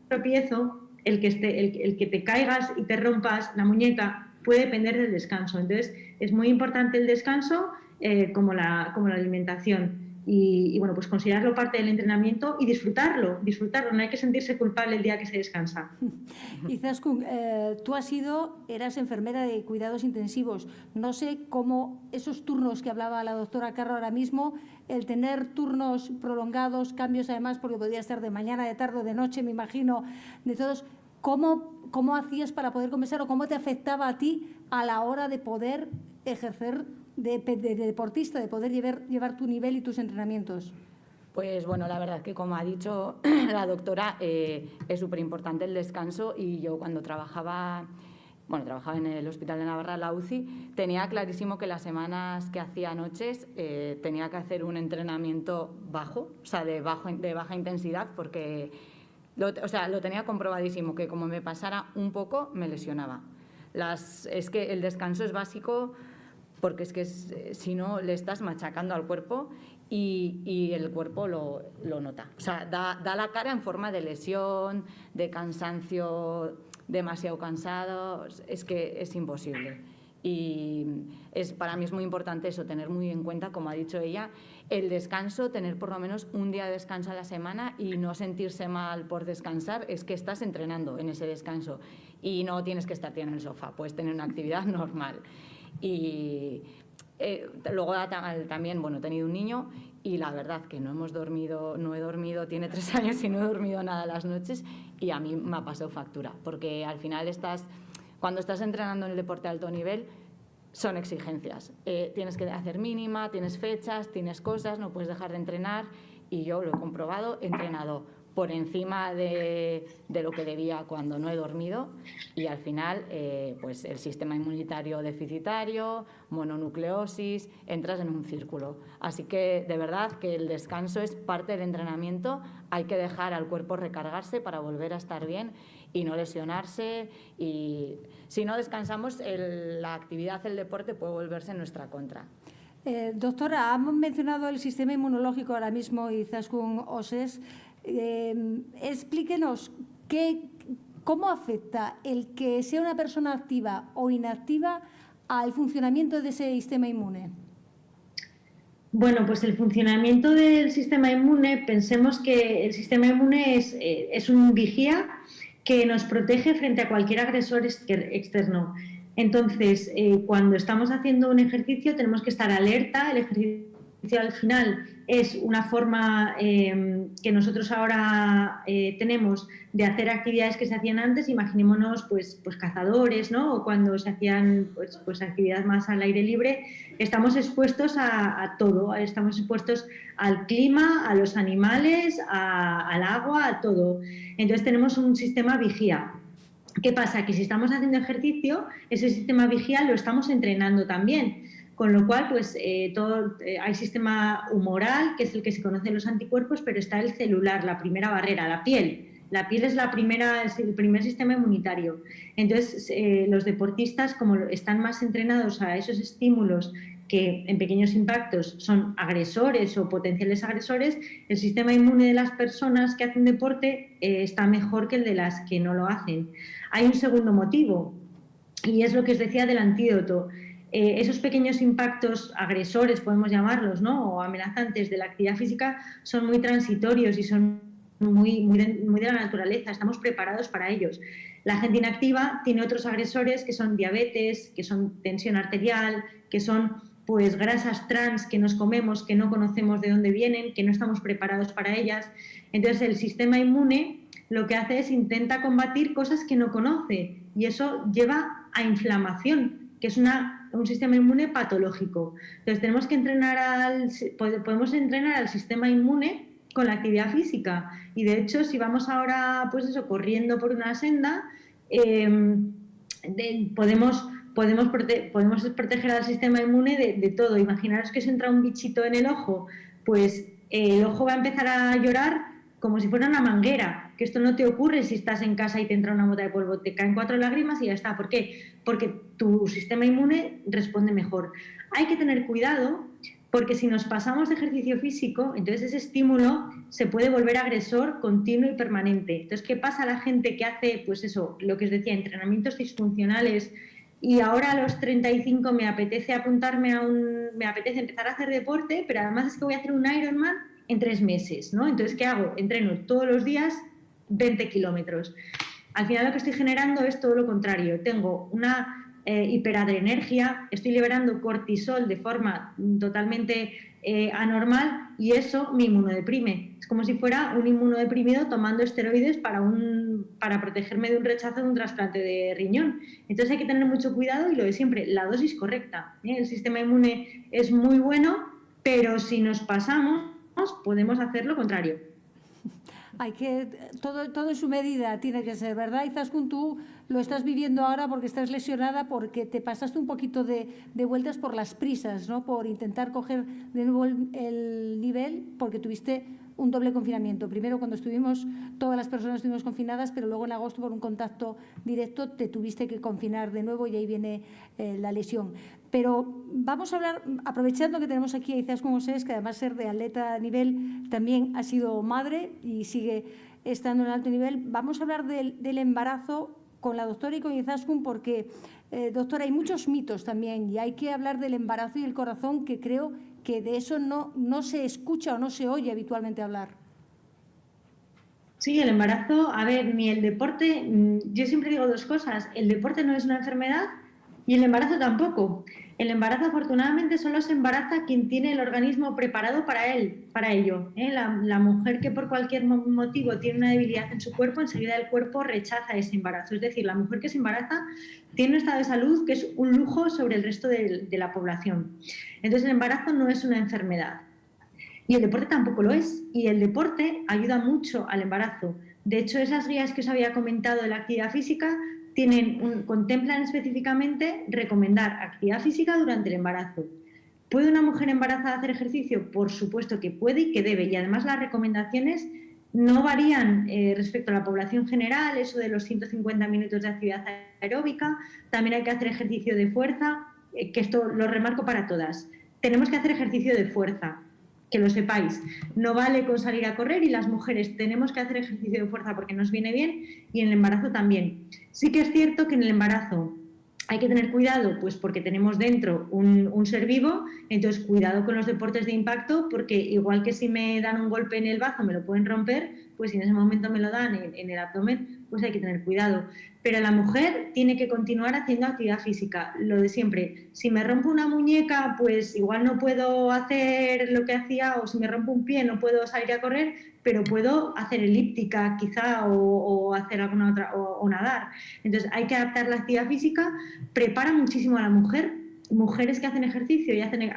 tropiezo, el que, esté, el, que te caigas y te rompas la muñeca puede depender del descanso. Entonces, es muy importante el descanso eh, como, la, como la alimentación. Y, bueno, pues considerarlo parte del entrenamiento y disfrutarlo, disfrutarlo, no hay que sentirse culpable el día que se descansa. Y Zaskun, eh, tú has sido, eras enfermera de cuidados intensivos. No sé cómo esos turnos que hablaba la doctora Carro ahora mismo, el tener turnos prolongados, cambios además, porque podía estar de mañana, de tarde, de noche, me imagino, de todos, ¿cómo, cómo hacías para poder conversar o cómo te afectaba a ti a la hora de poder ejercer de, deportista, de poder llevar, llevar tu nivel y tus entrenamientos? Pues bueno, la verdad que como ha dicho la doctora, eh, es súper importante el descanso y yo cuando trabajaba, bueno, trabajaba en el Hospital de Navarra, la UCI, tenía clarísimo que las semanas que hacía noches eh, tenía que hacer un entrenamiento bajo, o sea, de, bajo, de baja intensidad, porque lo, o sea, lo tenía comprobadísimo, que como me pasara un poco, me lesionaba. Las, es que el descanso es básico porque es que eh, si no le estás machacando al cuerpo y, el cuerpo lo, nota. O sea, da, la cara en forma de lesión, de cansancio demasiado cansado, es que es imposible. Y es, para mí es muy importante eso, tener muy en cuenta, como ha dicho ella, el descanso, tener por lo menos un día de descanso a la semana y no sentirse mal por descansar, es que estás entrenando en ese descanso y no tienes que estar en el sofá, puedes tener una actividad normal. Y eh, luego también, bueno, he tenido un niño y la verdad que no hemos dormido, no he dormido, tiene tres años y no he dormido nada las noches y a mí me ha pasado factura, porque al final estás, cuando estás entrenando en el deporte de alto nivel, son exigencias. Eh, tienes que hacer mínima, tienes fechas, tienes cosas, no puedes dejar de entrenar y yo lo he comprobado, entrenado por encima de, lo que debía cuando no he dormido y al final eh, pues el sistema inmunitario deficitario, mononucleosis, entras en un círculo. Así que de verdad que el descanso es parte del entrenamiento, hay que dejar al cuerpo recargarse para volver a estar bien y no lesionarse y si no descansamos la actividad, el deporte puede volverse en nuestra contra. Eh, doctora, hemos mencionado el sistema inmunológico ahora mismo y Zaskun Oses. Eh, explíquenos qué, cómo afecta el que sea una persona activa o inactiva al funcionamiento de ese sistema inmune. Bueno, pues el funcionamiento del sistema inmune, pensemos que el sistema inmune es, eh, es un vigía que nos protege frente a cualquier agresor externo. Entonces, eh, cuando estamos haciendo un ejercicio tenemos que estar alerta, el ejercicio al final es una forma em, que nosotros ahora eh, tenemos de hacer actividades que se hacían antes, imaginémonos pues, pues cazadores, ¿no? o cuando se hacían pues, pues actividades más al aire libre, estamos expuestos a, todo, estamos expuestos al clima, a los animales, al agua, a todo. Entonces tenemos un sistema vigía. ¿Qué pasa? Que si estamos haciendo ejercicio, ese sistema vigía lo estamos entrenando también. Con lo cual, pues eh, todo, eh, hay sistema humoral, que es el que se conoce en los anticuerpos, pero está el celular, la primera barrera, la piel. La piel es, la primera, es el primer sistema inmunitario. Entonces, eh, los deportistas, como están más entrenados a esos estímulos que en pequeños impactos son agresores o potenciales agresores, el sistema inmune de las personas que hacen deporte está mejor que el de las que no lo hacen. Hay un segundo motivo, y es lo que os decía del antídoto. Eh, esos pequeños impactos agresores, podemos llamarlos, ¿no? o amenazantes de la actividad física, son muy transitorios y son muy, muy, de, la naturaleza, estamos preparados para ellos. La gente inactiva tiene otros agresores que son diabetes, que son tensión arterial, que son pues grasas trans que nos comemos, que no conocemos de dónde vienen, que no estamos preparados para ellas. Entonces el sistema inmune lo que hace es intenta combatir cosas que no conoce y eso lleva a inflamación, que es una, un sistema inmune patológico. Entonces tenemos que entrenar al, podemos entrenar al sistema inmune con la actividad física y de hecho si vamos ahora pues eso corriendo por una senda em, podemos podemos, podemos proteger al sistema inmune de, todo. Imaginaros que se entra un bichito en el ojo, pues el ojo va a empezar a llorar como si fuera una manguera, que esto no te ocurre si estás en casa y te entra una mota de polvo, te caen cuatro lágrimas y ya está. ¿Por qué? Porque tu sistema inmune responde mejor. Hay que tener cuidado porque si nos pasamos de ejercicio físico, entonces ese estímulo se puede volver agresor continuo y permanente. Entonces, ¿qué pasa a la gente que hace, pues eso, lo que os decía, entrenamientos disfuncionales y ahora a los 35 me apetece apuntarme a un, me apetece empezar a hacer deporte, pero además es que voy a hacer un Ironman en tres meses, ¿no? Entonces, ¿qué hago? Entreno todos los días 20 kilómetros. Al final lo que estoy generando es todo lo contrario. Tengo una eh, hiperadrenergia, estoy liberando cortisol de forma totalmente eh, anormal y eso me inmunodeprime. Es como si fuera un inmunodeprimido tomando esteroides para, un, para protegerme de un rechazo de un trasplante de riñón. Entonces hay que tener mucho cuidado y lo de siempre, la dosis correcta. ¿eh? El sistema inmune es muy bueno, pero si nos pasamos podemos hacer lo contrario. Hay que, todo, todo en su medida tiene que ser, ¿verdad? Izaskun, tú lo estás viviendo ahora porque estás lesionada, porque te pasaste un poquito de vueltas por las prisas, ¿no? Por intentar coger de nuevo el nivel, porque tuviste un doble confinamiento. Primero cuando estuvimos, todas las personas estuvimos confinadas, pero luego en agosto por un contacto directo te tuviste que confinar de nuevo y ahí viene eh, la lesión. Pero vamos a hablar, aprovechando que tenemos aquí a Izaskun José, que además ser de atleta a nivel, también ha sido madre y sigue estando en alto nivel, vamos a hablar del, embarazo con la doctora y con Izaskun porque, eh, doctora, hay muchos mitos también y hay que hablar del embarazo y el corazón que creo que de eso no, no se escucha o no se oye habitualmente hablar. Sí, el embarazo, a ver, ni el deporte, mm, yo siempre digo dos cosas, el deporte no es una enfermedad y el embarazo tampoco. El embarazo afortunadamente solo se embaraza quien tiene el organismo preparado para él, para ello. ¿eh? La, mujer que por cualquier motivo tiene una debilidad en su cuerpo, enseguida el cuerpo rechaza ese embarazo. Es decir, la mujer que se embaraza tiene un estado de salud que es un lujo sobre el resto de, de la población. Entonces el embarazo no es una enfermedad. Y el deporte tampoco lo es. Y el deporte ayuda mucho al embarazo. De hecho, esas guías que os había comentado de la actividad física tienen contemplan específicamente recomendar actividad física durante el embarazo. ¿Puede una mujer embarazada hacer ejercicio? Por supuesto que puede y que debe. Y además las recomendaciones no varían eh, respecto a la población general, eso de los 150 minutos de actividad aeróbica. También hay que hacer ejercicio de fuerza, eh, que esto lo remarco para todas. Tenemos que hacer ejercicio de fuerza que lo sepáis. No vale con salir a correr y las mujeres tenemos que hacer ejercicio de fuerza porque nos viene bien y en el embarazo también. Sí que es cierto que en el embarazo hay que tener cuidado, pues porque tenemos dentro un, ser vivo, entonces cuidado con los deportes de impacto, porque igual que si me dan un golpe en el bazo me lo pueden romper, pues si en ese momento me lo dan en, el abdomen, pues hay que tener cuidado. Pero la mujer tiene que continuar haciendo actividad física, lo de siempre. Si me rompo una muñeca, pues igual no puedo hacer lo que hacía, o si me rompo un pie no puedo salir a correr, pero puedo hacer elíptica quizá o, hacer alguna otra, o, nadar. Entonces hay que adaptar la actividad física, prepara muchísimo a la mujer. Mujeres que hacen ejercicio y hacen, eh,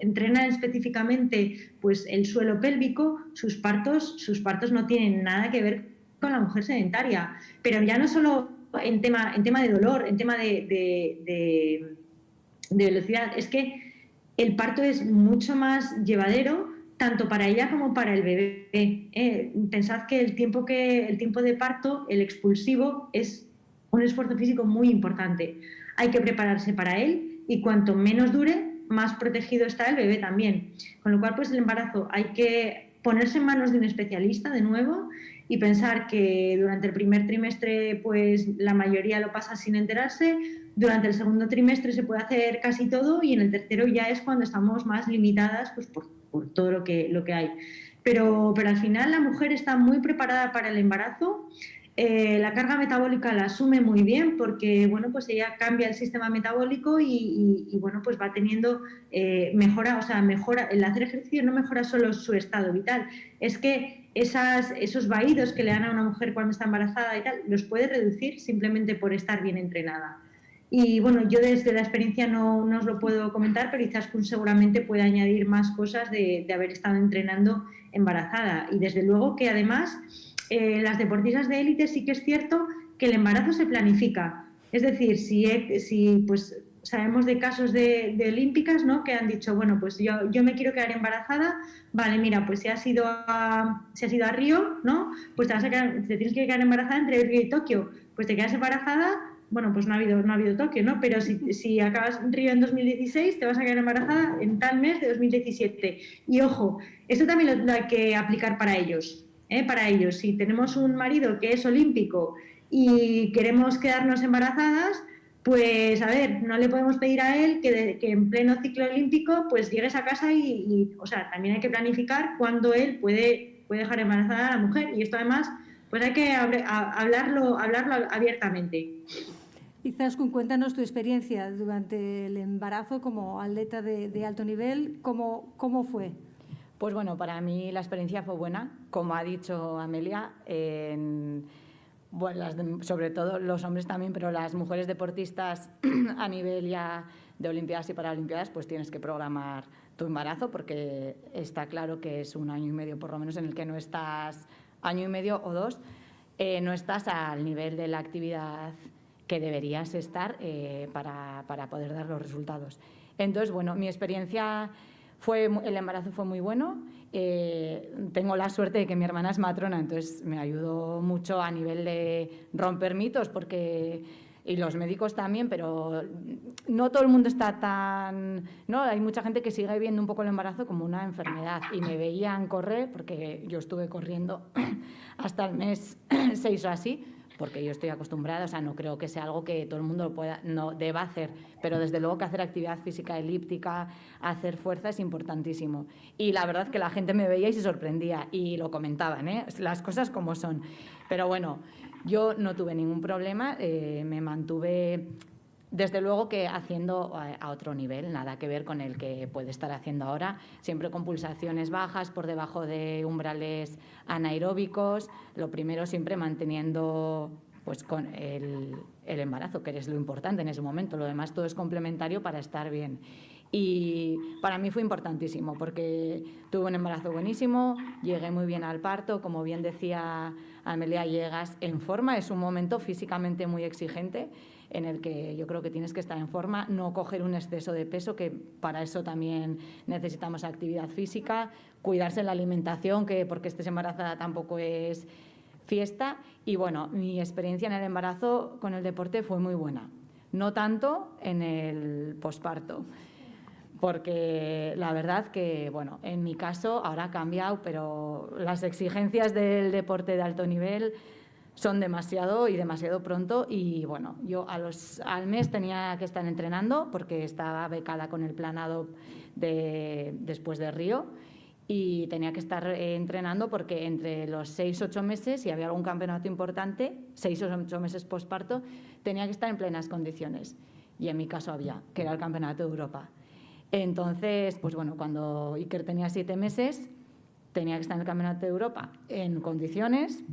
entrenan específicamente pues, el suelo pélvico, sus partos, sus partos no tienen nada que ver con la mujer sedentaria. Pero ya no solo en tema, en tema de dolor, en tema de, de velocidad, es que el parto es mucho más llevadero tanto para ella como para el bebé. Eh, pensad que el, tiempo que el tiempo de parto, el expulsivo, es un esfuerzo físico muy importante. Hay que prepararse para él y cuanto menos dure, más protegido está el bebé también. Con lo cual, pues el embarazo hay que ponerse en manos de un especialista de nuevo y pensar que durante el primer trimestre pues la mayoría lo pasa sin enterarse, durante el segundo trimestre se puede hacer casi todo y en el tercero ya es cuando estamos más limitadas pues, por por todo lo que, lo que hay. Pero, pero al final la mujer está muy preparada para el embarazo, eh, la carga metabólica la asume muy bien porque bueno, pues ella cambia el sistema metabólico y, bueno, pues va teniendo eh, mejora, o sea, mejora, el hacer ejercicio no mejora solo su estado vital, es que esas, esos vaídos que le dan a una mujer cuando está embarazada y tal, los puede reducir simplemente por estar bien entrenada. Y bueno, yo desde la experiencia no, no os lo puedo comentar, pero Izaskun seguramente puede añadir más cosas de, de, haber estado entrenando embarazada. Y desde luego que además eh, las deportistas de élite sí que es cierto que el embarazo se planifica. Es decir, si, si pues sabemos de casos de, de, olímpicas ¿no? que han dicho, bueno, pues yo, yo me quiero quedar embarazada, vale, mira, pues si has ido a, si has ido a Río, ¿no? pues te, vas a quedar, te tienes que quedar embarazada entre Río y Tokio. Pues te quedas embarazada bueno, pues no ha habido, no ha habido toque, ¿no? Pero si, si acabas Río en 2016, te vas a quedar embarazada en tal mes de 2017. Y ojo, esto también lo, hay que aplicar para ellos, ¿eh? Para ellos. Si tenemos un marido que es olímpico y queremos quedarnos embarazadas, pues a ver, no le podemos pedir a él que, que en pleno ciclo olímpico pues llegues a casa y, o sea, también hay que planificar cuándo él puede, puede dejar embarazada a la mujer. Y esto además, pues hay que hablarlo, hablarlo abiertamente. Izaskun, cuéntanos tu experiencia durante el embarazo como atleta de, alto nivel. ¿Cómo, ¿Cómo, fue? Pues bueno, para mí la experiencia fue buena. Como ha dicho Amelia, bueno, sobre todo los hombres también, pero las mujeres deportistas a nivel ya de Olimpiadas y Paralimpiadas, pues tienes que programar tu embarazo porque está claro que es un año y medio por lo menos en el que no estás, año y medio o dos, eh, no estás al nivel de la actividad que deberías estar eh, para, para, poder dar los resultados. Entonces, bueno, mi experiencia fue, el embarazo fue muy bueno. Eh, tengo la suerte de que mi hermana es matrona, entonces me ayudó mucho a nivel de romper mitos, porque y los médicos también, pero no todo el mundo está tan... ¿no? Hay mucha gente que sigue viendo un poco el embarazo como una enfermedad y me veían correr, porque yo estuve corriendo hasta el mes 6 o así, porque yo estoy acostumbrada, o sea, no creo que sea algo que todo el mundo pueda, no deba hacer, pero desde luego que hacer actividad física elíptica, hacer fuerza es importantísimo. Y la verdad que la gente me veía y se sorprendía y lo comentaban, ¿eh? las cosas como son. Pero bueno, yo no tuve ningún problema, eh, me mantuve desde luego que haciendo a otro nivel, nada que ver con el que puede estar haciendo ahora, siempre con pulsaciones bajas, por debajo de umbrales anaeróbicos, lo primero siempre manteniendo pues con el, el embarazo, que es lo importante en ese momento, lo demás todo es complementario para estar bien. Y para mí fue importantísimo porque tuve un embarazo buenísimo, llegué muy bien al parto, como bien decía Amelia, llegas en forma, es un momento físicamente muy exigente en el que yo creo que tienes que estar en forma, no coger un exceso de peso, que para eso también necesitamos actividad física, cuidarse la alimentación, que porque estés embarazada tampoco es fiesta. Y bueno, mi experiencia en el embarazo con el deporte fue muy buena, no tanto en el posparto porque la verdad que, bueno, en mi caso ahora ha cambiado, pero las exigencias del deporte de alto nivel son demasiado y demasiado pronto y bueno, yo a los, al mes tenía que estar entrenando porque estaba becada con el planado de, después de Río y tenía que estar eh, entrenando porque entre los seis, ocho meses, si había algún campeonato importante, seis o ocho meses posparto, tenía que estar en plenas condiciones. Y en mi caso había, que era el Campeonato de Europa. Entonces, pues bueno, cuando Iker tenía siete meses, tenía que estar en el Campeonato de Europa en condiciones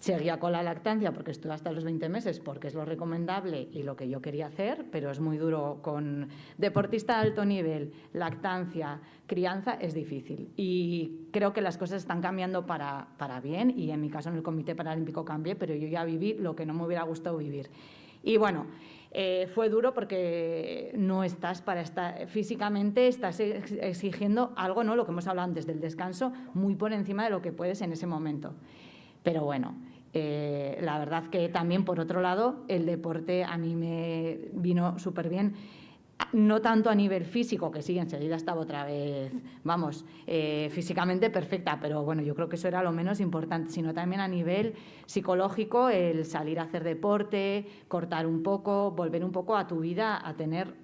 Seguía con la lactancia porque estuve hasta los 20 meses porque es lo recomendable y lo que yo quería hacer, pero es muy duro con deportista de alto nivel, lactancia, crianza, es difícil. Y creo que las cosas están cambiando para, para bien y en mi caso en el Comité Paralímpico cambié, pero yo ya viví lo que no me hubiera gustado vivir. Y bueno, eh, fue duro porque no estás para estar físicamente, estás exigiendo algo, ¿no? Lo que hemos hablado antes del descanso, muy por encima de lo que puedes en ese momento. Pero bueno, eh, la verdad que también, por otro lado, el deporte a mí me vino súper bien. No tanto a nivel físico, que sí, enseguida estaba otra vez, vamos, eh, físicamente perfecta, pero bueno, yo creo que eso era lo menos importante, sino también a nivel psicológico, el salir a hacer deporte, cortar un poco, volver un poco a tu vida, a tener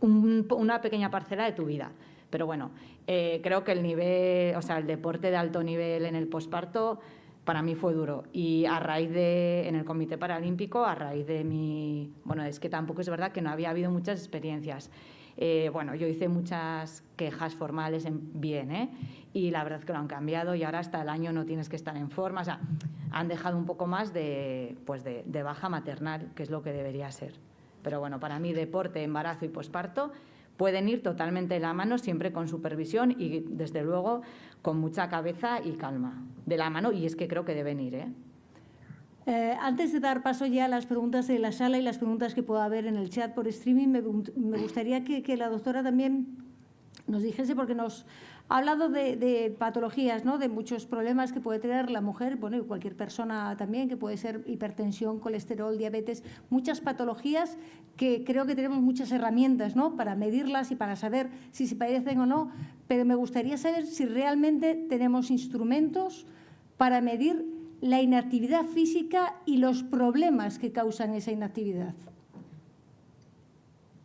una pequeña parcela de tu vida. Pero bueno, eh, creo que el nivel, o sea, el deporte de alto nivel en el posparto para mí fue duro. Y a raíz de, en el Comité Paralímpico, a raíz de mi, bueno, es que tampoco es verdad que no había habido muchas experiencias. Eh, bueno, yo hice muchas quejas formales en bien, ¿eh? Y la verdad es que lo han cambiado y ahora hasta el año no tienes que estar en forma. O sea, han dejado un poco más de, pues de, de baja maternal, que es lo que debería ser. Pero bueno, para mí deporte, embarazo y posparto pueden ir totalmente de la mano, siempre con supervisión y, desde luego, con mucha cabeza y calma de la mano y es que creo que deben ir. ¿eh? Eh, antes de dar paso ya a las preguntas de la sala y las preguntas que pueda haber en el chat por streaming, me, gustaría que, que, la doctora también nos dijese, porque nos ha hablado de, patologías, ¿no? de muchos problemas que puede tener la mujer, bueno, y cualquier persona también, que puede ser hipertensión, colesterol, diabetes, muchas patologías que creo que tenemos muchas herramientas ¿no? para medirlas y para saber si se padecen o no, pero me gustaría saber si realmente tenemos instrumentos para medir la inactividad física y los problemas que causan esa inactividad.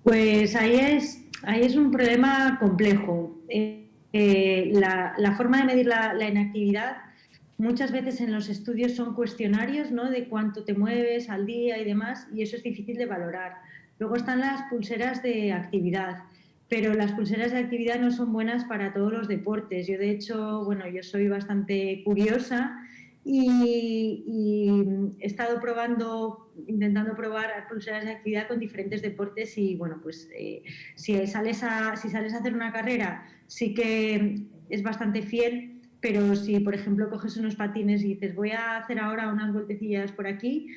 Pues ahí es, ahí es un problema complejo. Eh, eh, la, forma de medir la, inactividad muchas veces en los estudios son cuestionarios ¿no? de cuánto te mueves al día y demás, y eso es difícil de valorar. Luego están las pulseras de actividad, pero las pulseras de actividad no son buenas para todos los deportes. Yo, de hecho, bueno, yo soy bastante curiosa y, he estado probando, intentando probar pulseras de actividad con diferentes deportes y, bueno, pues eh, si, sales a, si sales a hacer una carrera sí que es bastante fiel, pero si, por ejemplo, coges unos patines y dices voy a hacer ahora unas vueltecillas por aquí,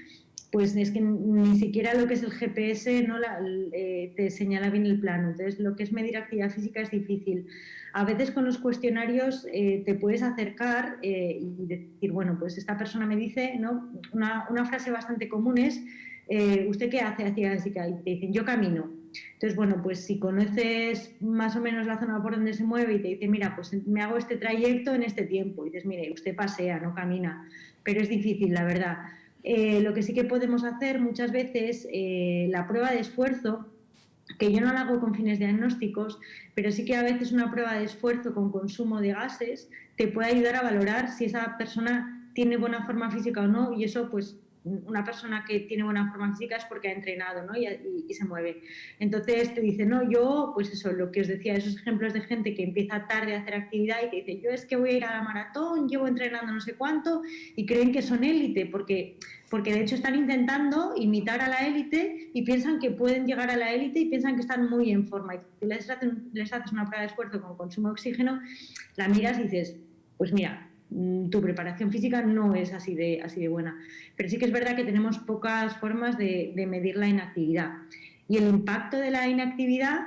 pues es que ni siquiera lo que es el GPS no eh, te señala bien el plano. Entonces, lo que es medir actividad física es difícil. A veces con los cuestionarios eh, te puedes acercar eh, y decir, bueno, pues esta persona me dice, ¿no? Una, una frase bastante común es, ¿usted qué hace actividad física? Y te dicen, yo camino. Entonces, bueno, pues si conoces más o menos la zona por donde se mueve y te dice, mira, pues me hago este trayecto en este tiempo, y dices, mire, usted pasea, no camina, pero es difícil, la verdad. Eh, lo que sí que podemos hacer muchas veces, eh, la prueba de esfuerzo, que yo no la hago con fines diagnósticos, pero sí que a veces una prueba de esfuerzo con consumo de gases te puede ayudar a valorar si esa persona tiene buena forma física o no, y eso pues una persona que tiene buena forma física es porque ha entrenado ¿no? y, se mueve. Entonces te dice, no, yo, pues eso, lo que os decía, esos ejemplos de gente que empieza tarde a hacer actividad y te dice, yo es que voy a ir a la maratón, llevo entrenando no sé cuánto y creen que son élite porque, porque de hecho están intentando imitar a la élite y piensan que pueden llegar a la élite y piensan que están muy en forma. Y les, les haces una prueba de esfuerzo con consumo de oxígeno, la miras y dices, pues mira, tu preparación física no es así de, así de buena. Pero sí que es verdad que tenemos pocas formas de, medir la inactividad. Y el impacto de la inactividad,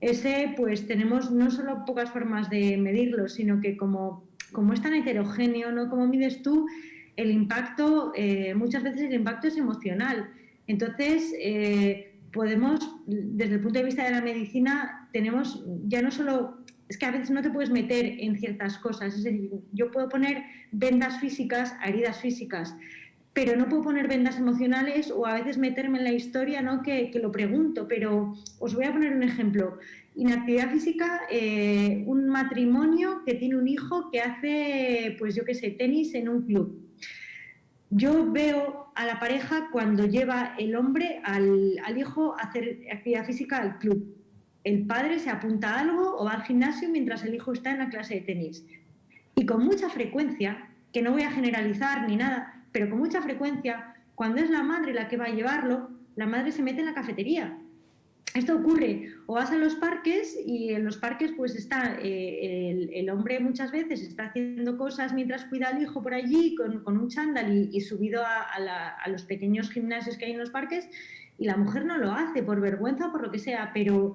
ese pues tenemos no solo pocas formas de medirlo, sino que como, como es tan heterogéneo, ¿no? Como mides tú, el impacto, eh, muchas veces el impacto es emocional. Entonces, eh, podemos, desde el punto de vista de la medicina, tenemos ya no solo es que a veces no te puedes meter en ciertas cosas. Es decir, yo puedo poner vendas físicas a heridas físicas. pero no puedo poner vendas emocionales o a veces meterme en la historia, ¿no? Que, lo pregunto, pero os voy a poner un ejemplo. Inactividad física, eh, un matrimonio que tiene un hijo que hace, pues yo qué sé, tenis en un club. Yo veo a la pareja cuando lleva el hombre al, al hijo a hacer actividad física al club. El padre se apunta a algo o va al gimnasio mientras el hijo está en la clase de tenis. Y con mucha frecuencia, que no voy a generalizar ni nada, pero con mucha frecuencia, cuando es la madre la que va a llevarlo, la madre se mete en la cafetería. Esto ocurre, o vas a los parques y en los parques pues está eh, el, hombre muchas veces está haciendo cosas mientras cuida al hijo por allí con, un chándal y, subido a, los pequeños gimnasios que hay en los parques y la mujer no lo hace por vergüenza o por lo que sea, pero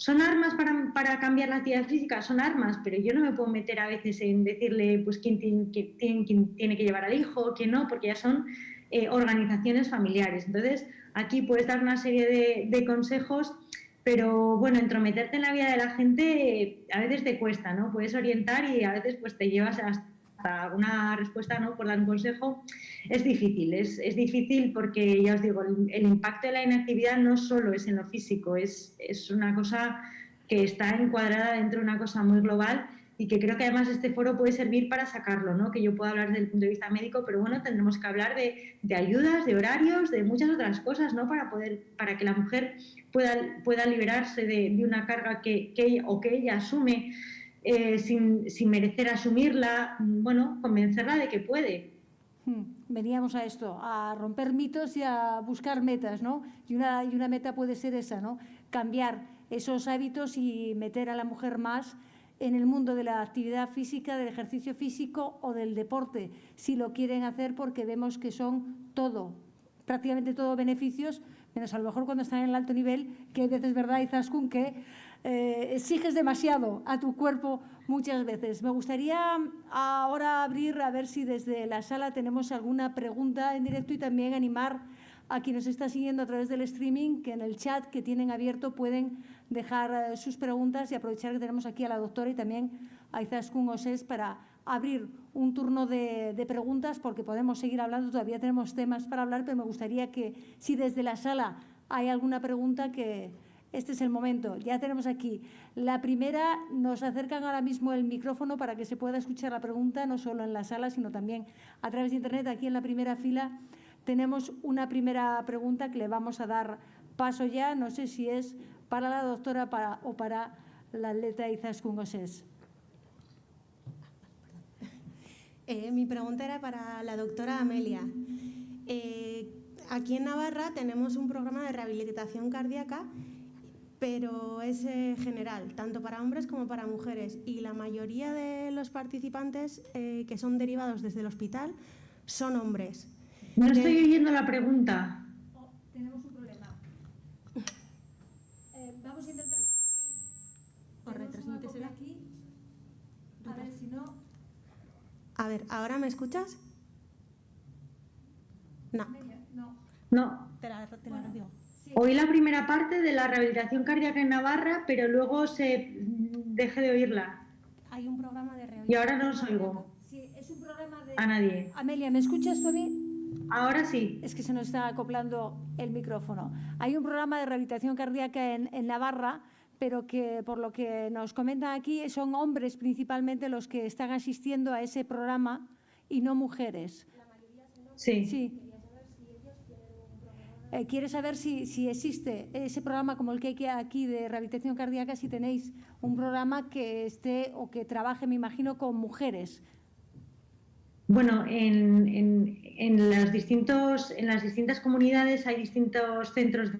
son armas para, cambiar la actividad física, son armas, pero yo no me puedo meter a veces en decirle pues quién tiene, tiene que llevar al hijo, quién no, porque ya son eh, organizaciones familiares. Entonces, aquí puedes dar una serie de, consejos, pero bueno, entrometerte en la vida de la gente a veces te cuesta, ¿no? Puedes orientar y a veces pues te llevas hasta una respuesta ¿no? por dar un consejo, es difícil. Es, es difícil porque, ya os digo, el, impacto de la inactividad no solo es en lo físico, es, es una cosa que está encuadrada dentro de una cosa muy global y que creo que además este foro puede servir para sacarlo, ¿no? que yo puedo hablar desde el punto de vista médico, pero bueno, tendremos que hablar de, de, ayudas, de horarios, de muchas otras cosas, ¿no? para, poder, para que la mujer pueda, pueda liberarse de, de una carga que, que, o que ella asume eh, sin, merecer asumirla, bueno, convencerla de que puede. Hmm, veníamos a esto, a romper mitos y a buscar metas, ¿no? Y una, y una meta puede ser esa, ¿no? Cambiar esos hábitos y meter a la mujer más en el mundo de la actividad física, del ejercicio físico o del deporte, si lo quieren hacer porque vemos que son todo, prácticamente todo beneficios, menos a lo mejor cuando están en el alto nivel, que a veces, ¿verdad, Izaskun, que eh, exiges demasiado a tu cuerpo muchas veces. Me gustaría ahora abrir a ver si desde la sala tenemos alguna pregunta en directo y también animar a quien nos está siguiendo a través del streaming que en el chat que tienen abierto pueden dejar eh, sus preguntas y aprovechar que tenemos aquí a la doctora y también a Izaskun Oses para abrir un turno de, preguntas porque podemos seguir hablando, todavía tenemos temas para hablar, pero me gustaría que si desde la sala hay alguna pregunta que, este es el momento. Ya tenemos aquí la primera. Nos acercan ahora mismo el micrófono para que se pueda escuchar la pregunta, no solo en la sala, sino también a través de Internet. Aquí en la primera fila tenemos una primera pregunta que le vamos a dar paso ya. No sé si es para la doctora o para la atleta Izaskun Gosés. Eh, mi pregunta era para la doctora Amelia. Eh, aquí en Navarra tenemos un programa de rehabilitación cardíaca pero es eh, general, tanto para hombres como para mujeres. Y la mayoría de los participantes eh, que son derivados desde el hospital son hombres. No estoy oyendo la pregunta. Oh, tenemos un problema. Eh, vamos a intentar... O retransmíteselo aquí. A ver si no... A ver, ¿ahora me escuchas? No. No. No. Te la, te la digo. Oí la primera parte de la rehabilitación cardíaca en Navarra, pero luego se dejé de oírla. Hay un programa de rehabilitación. Y ahora no os oigo. Sí, es un programa de... A nadie. Amelia, ¿me escuchas tú a mí? Ahora sí. Es que se nos está acoplando el micrófono. Hay un programa de rehabilitación cardíaca en, en Navarra, pero que por lo que nos comentan aquí son hombres principalmente los que están asistiendo a ese programa y no mujeres. La mayoría son hombres. Sí. sí. Eh, quiere saber si, existe ese programa como el que hay aquí de rehabilitación cardíaca, si tenéis un programa que esté o que trabaje, me imagino, con mujeres. Bueno, en, distintos, en las distintas comunidades hay distintos centros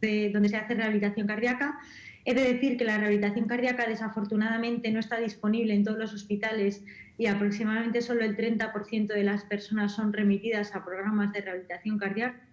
de, donde se hace rehabilitación cardíaca. He de decir que la rehabilitación cardíaca desafortunadamente no está disponible en todos los hospitales y aproximadamente solo el 30% de las personas son remitidas a programas de rehabilitación cardíaca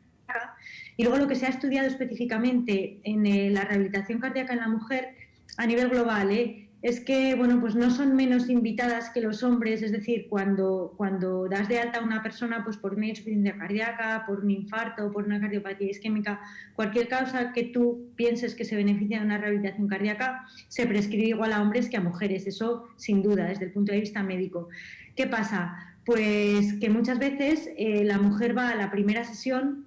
y luego lo que se ha estudiado específicamente en eh, la rehabilitación cardíaca en la mujer a nivel global ¿eh? es que bueno, pues no son menos invitadas que los hombres, es decir, cuando, cuando das de alta a una persona pues por una insuficiencia cardíaca, por un infarto, por una cardiopatía isquémica, cualquier causa que tú pienses que se beneficia de una rehabilitación cardíaca, se prescribe igual a hombres que a mujeres, eso sin duda, desde el punto de vista médico. ¿Qué pasa? pues que muchas veces eh, la mujer va a la primera sesión,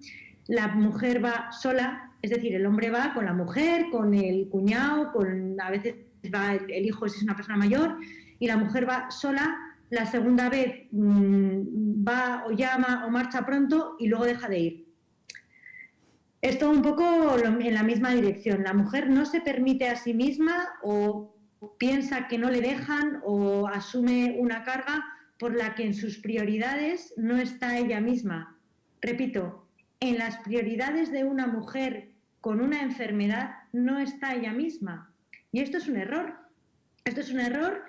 la mujer va sola, es decir, el hombre va con la mujer, con el cuñado, con a veces va el hijo si es una persona mayor, y la mujer va sola, la segunda vez mm, va o llama o marcha pronto y luego deja de ir. Esto un poco en la misma dirección. La mujer no se permite a sí misma o piensa que no le dejan o asume una carga por la que en sus prioridades no está ella misma. Repito, en las prioridades de una mujer con una enfermedad no está ella misma. Y esto es un error. Esto es un error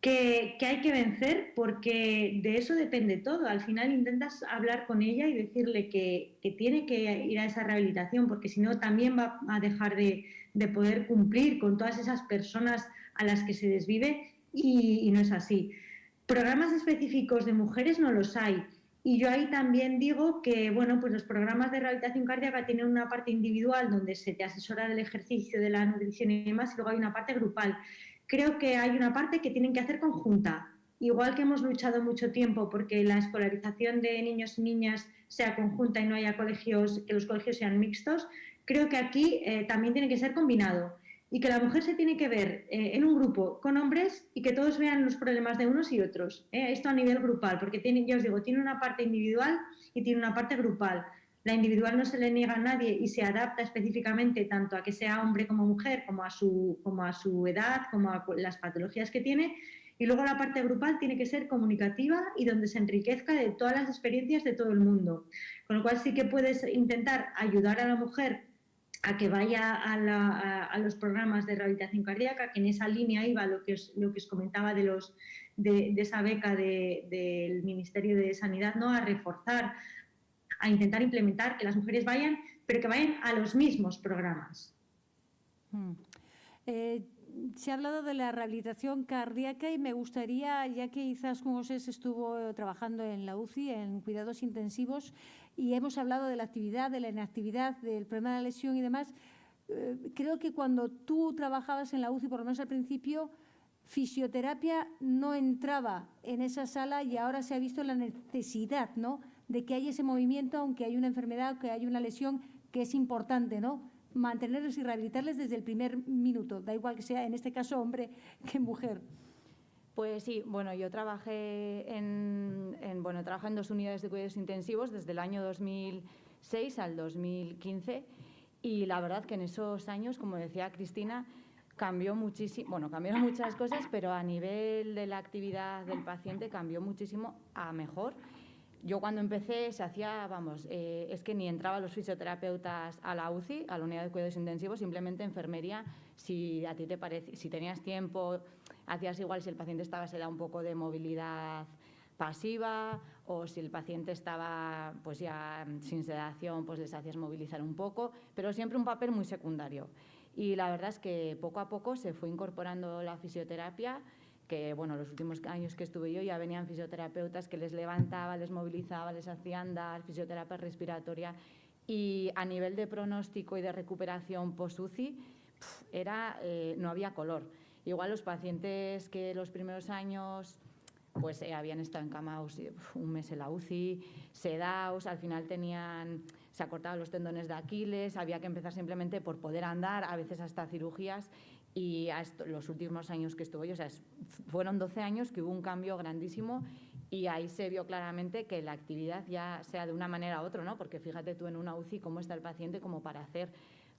que, hay que vencer porque de eso depende todo. Al final intentas hablar con ella y decirle que, tiene que ir a esa rehabilitación porque si no también va a dejar de, poder cumplir con todas esas personas a las que se desvive y, no es así. Programas específicos de mujeres no los hay. Y yo ahí también digo que bueno, pues los programas de rehabilitación cardíaca tienen una parte individual donde se te asesora del ejercicio, de la nutrición y demás, y luego hay una parte grupal creo que hay una parte que tienen que hacer conjunta. Igual que hemos luchado mucho tiempo porque la escolarización de niños y niñas sea conjunta y no haya colegios, que los colegios sean mixtos, creo que aquí eh, también tiene que ser combinado y que la mujer se tiene que ver eh, en un grupo con hombres y que todos vean los problemas de unos y otros. Eh, esto a nivel grupal, porque ya os digo, tiene una parte individual y tiene una parte grupal. La individual no se le niega a nadie y se adapta específicamente tanto a que sea hombre como mujer, como a su, como a su edad, como a las patologías que tiene. Y luego la parte grupal tiene que ser comunicativa y donde se enriquezca de todas las experiencias de todo el mundo. Con lo cual sí que puedes intentar ayudar a la mujer a que vaya a, los programas de rehabilitación cardíaca, que en esa línea iba lo que os, lo que os comentaba de, los, de, esa beca del Ministerio de Sanidad, ¿no? a reforzar a intentar implementar que las mujeres vayan, pero que vayan a los mismos programas. Hmm. Eh, se ha hablado de la rehabilitación cardíaca y me gustaría, ya que quizás José estuvo trabajando en la UCI, en cuidados intensivos, y hemos hablado de la actividad, de la inactividad, del problema de la lesión y demás, eh, creo que cuando tú trabajabas en la UCI, por lo menos al principio, fisioterapia no entraba en esa sala y ahora se ha visto la necesidad ¿no? de que hay ese movimiento, aunque hay una enfermedad, que hay una lesión, que es importante, ¿no? Mantenerlos y rehabilitarles desde el primer minuto, da igual que sea, en este caso, hombre que mujer. Pues sí, bueno, yo trabajé en, bueno, trabajo en dos unidades de cuidados intensivos desde el año 2006 al 2015 y la verdad que en esos años, como decía Cristina, cambió muchísimo, bueno, cambiaron muchas cosas, pero a nivel de la actividad del paciente cambió muchísimo a mejor. Yo cuando empecé se hacía, vamos, eh, es que ni entraban los fisioterapeutas a la UCI, a la unidad de cuidados intensivos, simplemente enfermería, si a ti te parece, si tenías tiempo, hacías igual si el paciente estaba, se da un poco de movilidad pasiva o si el paciente estaba pues ya sin sedación, pues les hacías movilizar un poco, pero siempre un papel muy secundario. Y la verdad es que poco a poco se fue incorporando la fisioterapia que bueno, los últimos años que estuve yo ya venían fisioterapeutas que les levantaba, les movilizaba, les hacía andar, fisioterapia respiratoria y a nivel de pronóstico y de recuperación post-UCI era, eh, no había color. Igual los pacientes que los primeros años pues eh, habían estado en cama un mes en la UCI, sedados, al final tenían, se acortaban los tendones de Aquiles, había que empezar simplemente por poder andar, a veces hasta cirugías, y los últimos años que estuvo yo, o sea, fueron 12 años que hubo un cambio grandísimo y ahí se vio claramente que la actividad ya sea de una manera u otra, ¿no? Porque fíjate tú en una UCI cómo está el paciente como para hacer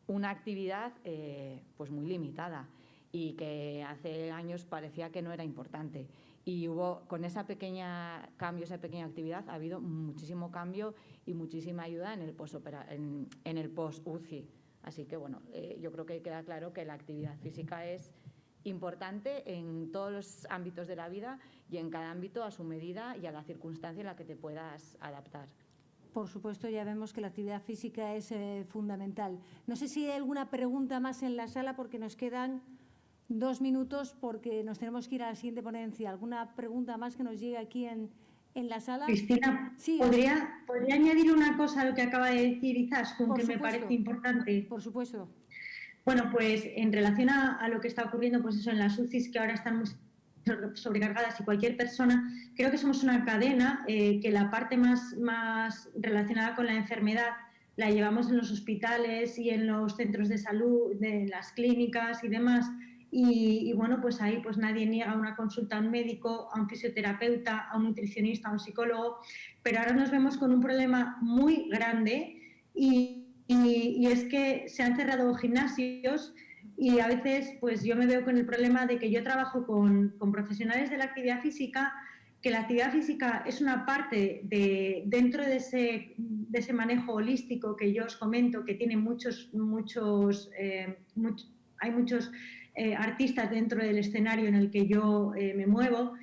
una actividad eh, pues muy limitada y que hace años parecía que no era importante. Y hubo, con esa pequeña cambio, esa pequeña actividad, ha habido muchísimo cambio y muchísima ayuda en el post-UCI. Post Así que, bueno, eh, yo creo que queda claro que la actividad física es importante en todos los ámbitos de la vida y en cada ámbito a su medida y a la circunstancia en la que te puedas adaptar. Por supuesto, ya vemos que la actividad física es eh, fundamental. No sé si hay alguna pregunta más en la sala porque nos quedan dos minutos porque nos tenemos que ir a la siguiente ponencia. ¿Alguna pregunta más que nos llegue aquí en, en la sala. Cristina, ¿podría, ¿podría añadir una cosa a lo que acaba de decir Izaskun, que me parece importante? Por supuesto. Bueno, pues en relación a, lo que está ocurriendo, pues eso, en las UCIs que ahora están muy sobrecargadas y cualquier persona, creo que somos una cadena eh, que la parte más, más relacionada con la enfermedad la llevamos en los hospitales y en los centros de salud, de las clínicas y demás. Y, bueno, pues ahí pues nadie niega una consulta a un médico, a un fisioterapeuta, a un nutricionista, a un psicólogo, pero ahora nos vemos con un problema muy grande y, y es que se han cerrado gimnasios y a veces pues yo me veo con el problema de que yo trabajo con, con profesionales de la actividad física que la actividad física es una parte de, dentro de ese, de ese, manejo holístico que yo os comento, que tiene muchos, muchos, eh, hay muchos eh, artistas dentro del escenario en el que yo eh, me muevo,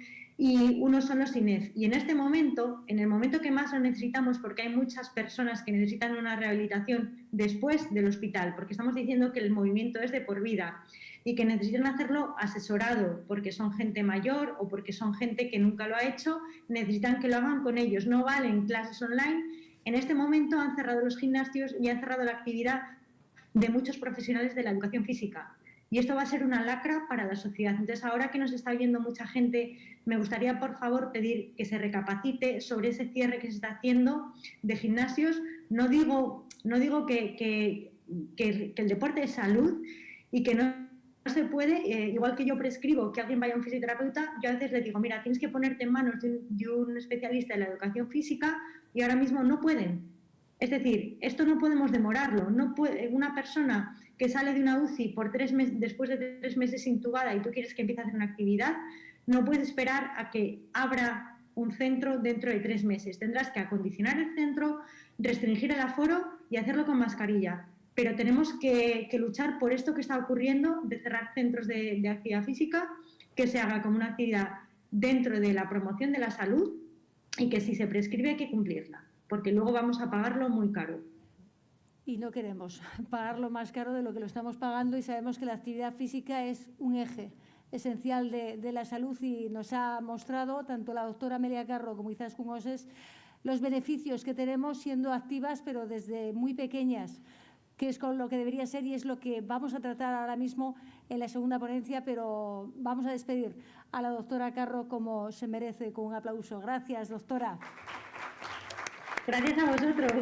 y unos son los INEF. Y en este momento, en el momento que más lo necesitamos, porque hay muchas personas que necesitan una rehabilitación después del hospital, porque estamos diciendo que el movimiento es de por vida y que necesitan hacerlo asesorado, porque son gente mayor o porque son gente que nunca lo ha hecho, necesitan que lo hagan con ellos, no valen clases online. En este momento han cerrado los gimnasios y han cerrado la actividad de muchos profesionales de la educación física y esto va a ser una lacra para la sociedad. Entonces, ahora que nos está viendo mucha gente, me gustaría, por favor, pedir que se recapacite sobre ese cierre que se está haciendo de gimnasios. No digo, no digo que, el deporte es salud y que no se puede, eh, igual que yo prescribo que alguien vaya a un fisioterapeuta, yo a veces le digo, mira, tienes que ponerte en manos de un, especialista en la educación física y ahora mismo no pueden. Es decir, esto no podemos demorarlo. No puede, una persona que sale de una UCI por tres meses, después de tres meses intubada y tú quieres que empiece a hacer una actividad, no puedes esperar a que abra un centro dentro de tres meses. Tendrás que acondicionar el centro, restringir el aforo y hacerlo con mascarilla. Pero tenemos que, luchar por esto que está ocurriendo, de cerrar centros de, de actividad física, que se haga como una actividad dentro de la promoción de la salud y que si se prescribe hay que cumplirla, porque luego vamos a pagarlo muy caro y no queremos pagarlo más caro de lo que lo estamos pagando y sabemos que la actividad física es un eje esencial de, la salud y nos ha mostrado tanto la doctora Amelia Carro como Izaskun Oses los beneficios que tenemos siendo activas pero desde muy pequeñas que es con lo que debería ser y es lo que vamos a tratar ahora mismo en la segunda ponencia, pero vamos a despedir a la doctora Carro como se merece, con un aplauso. Gracias, doctora. Gracias a vosotros.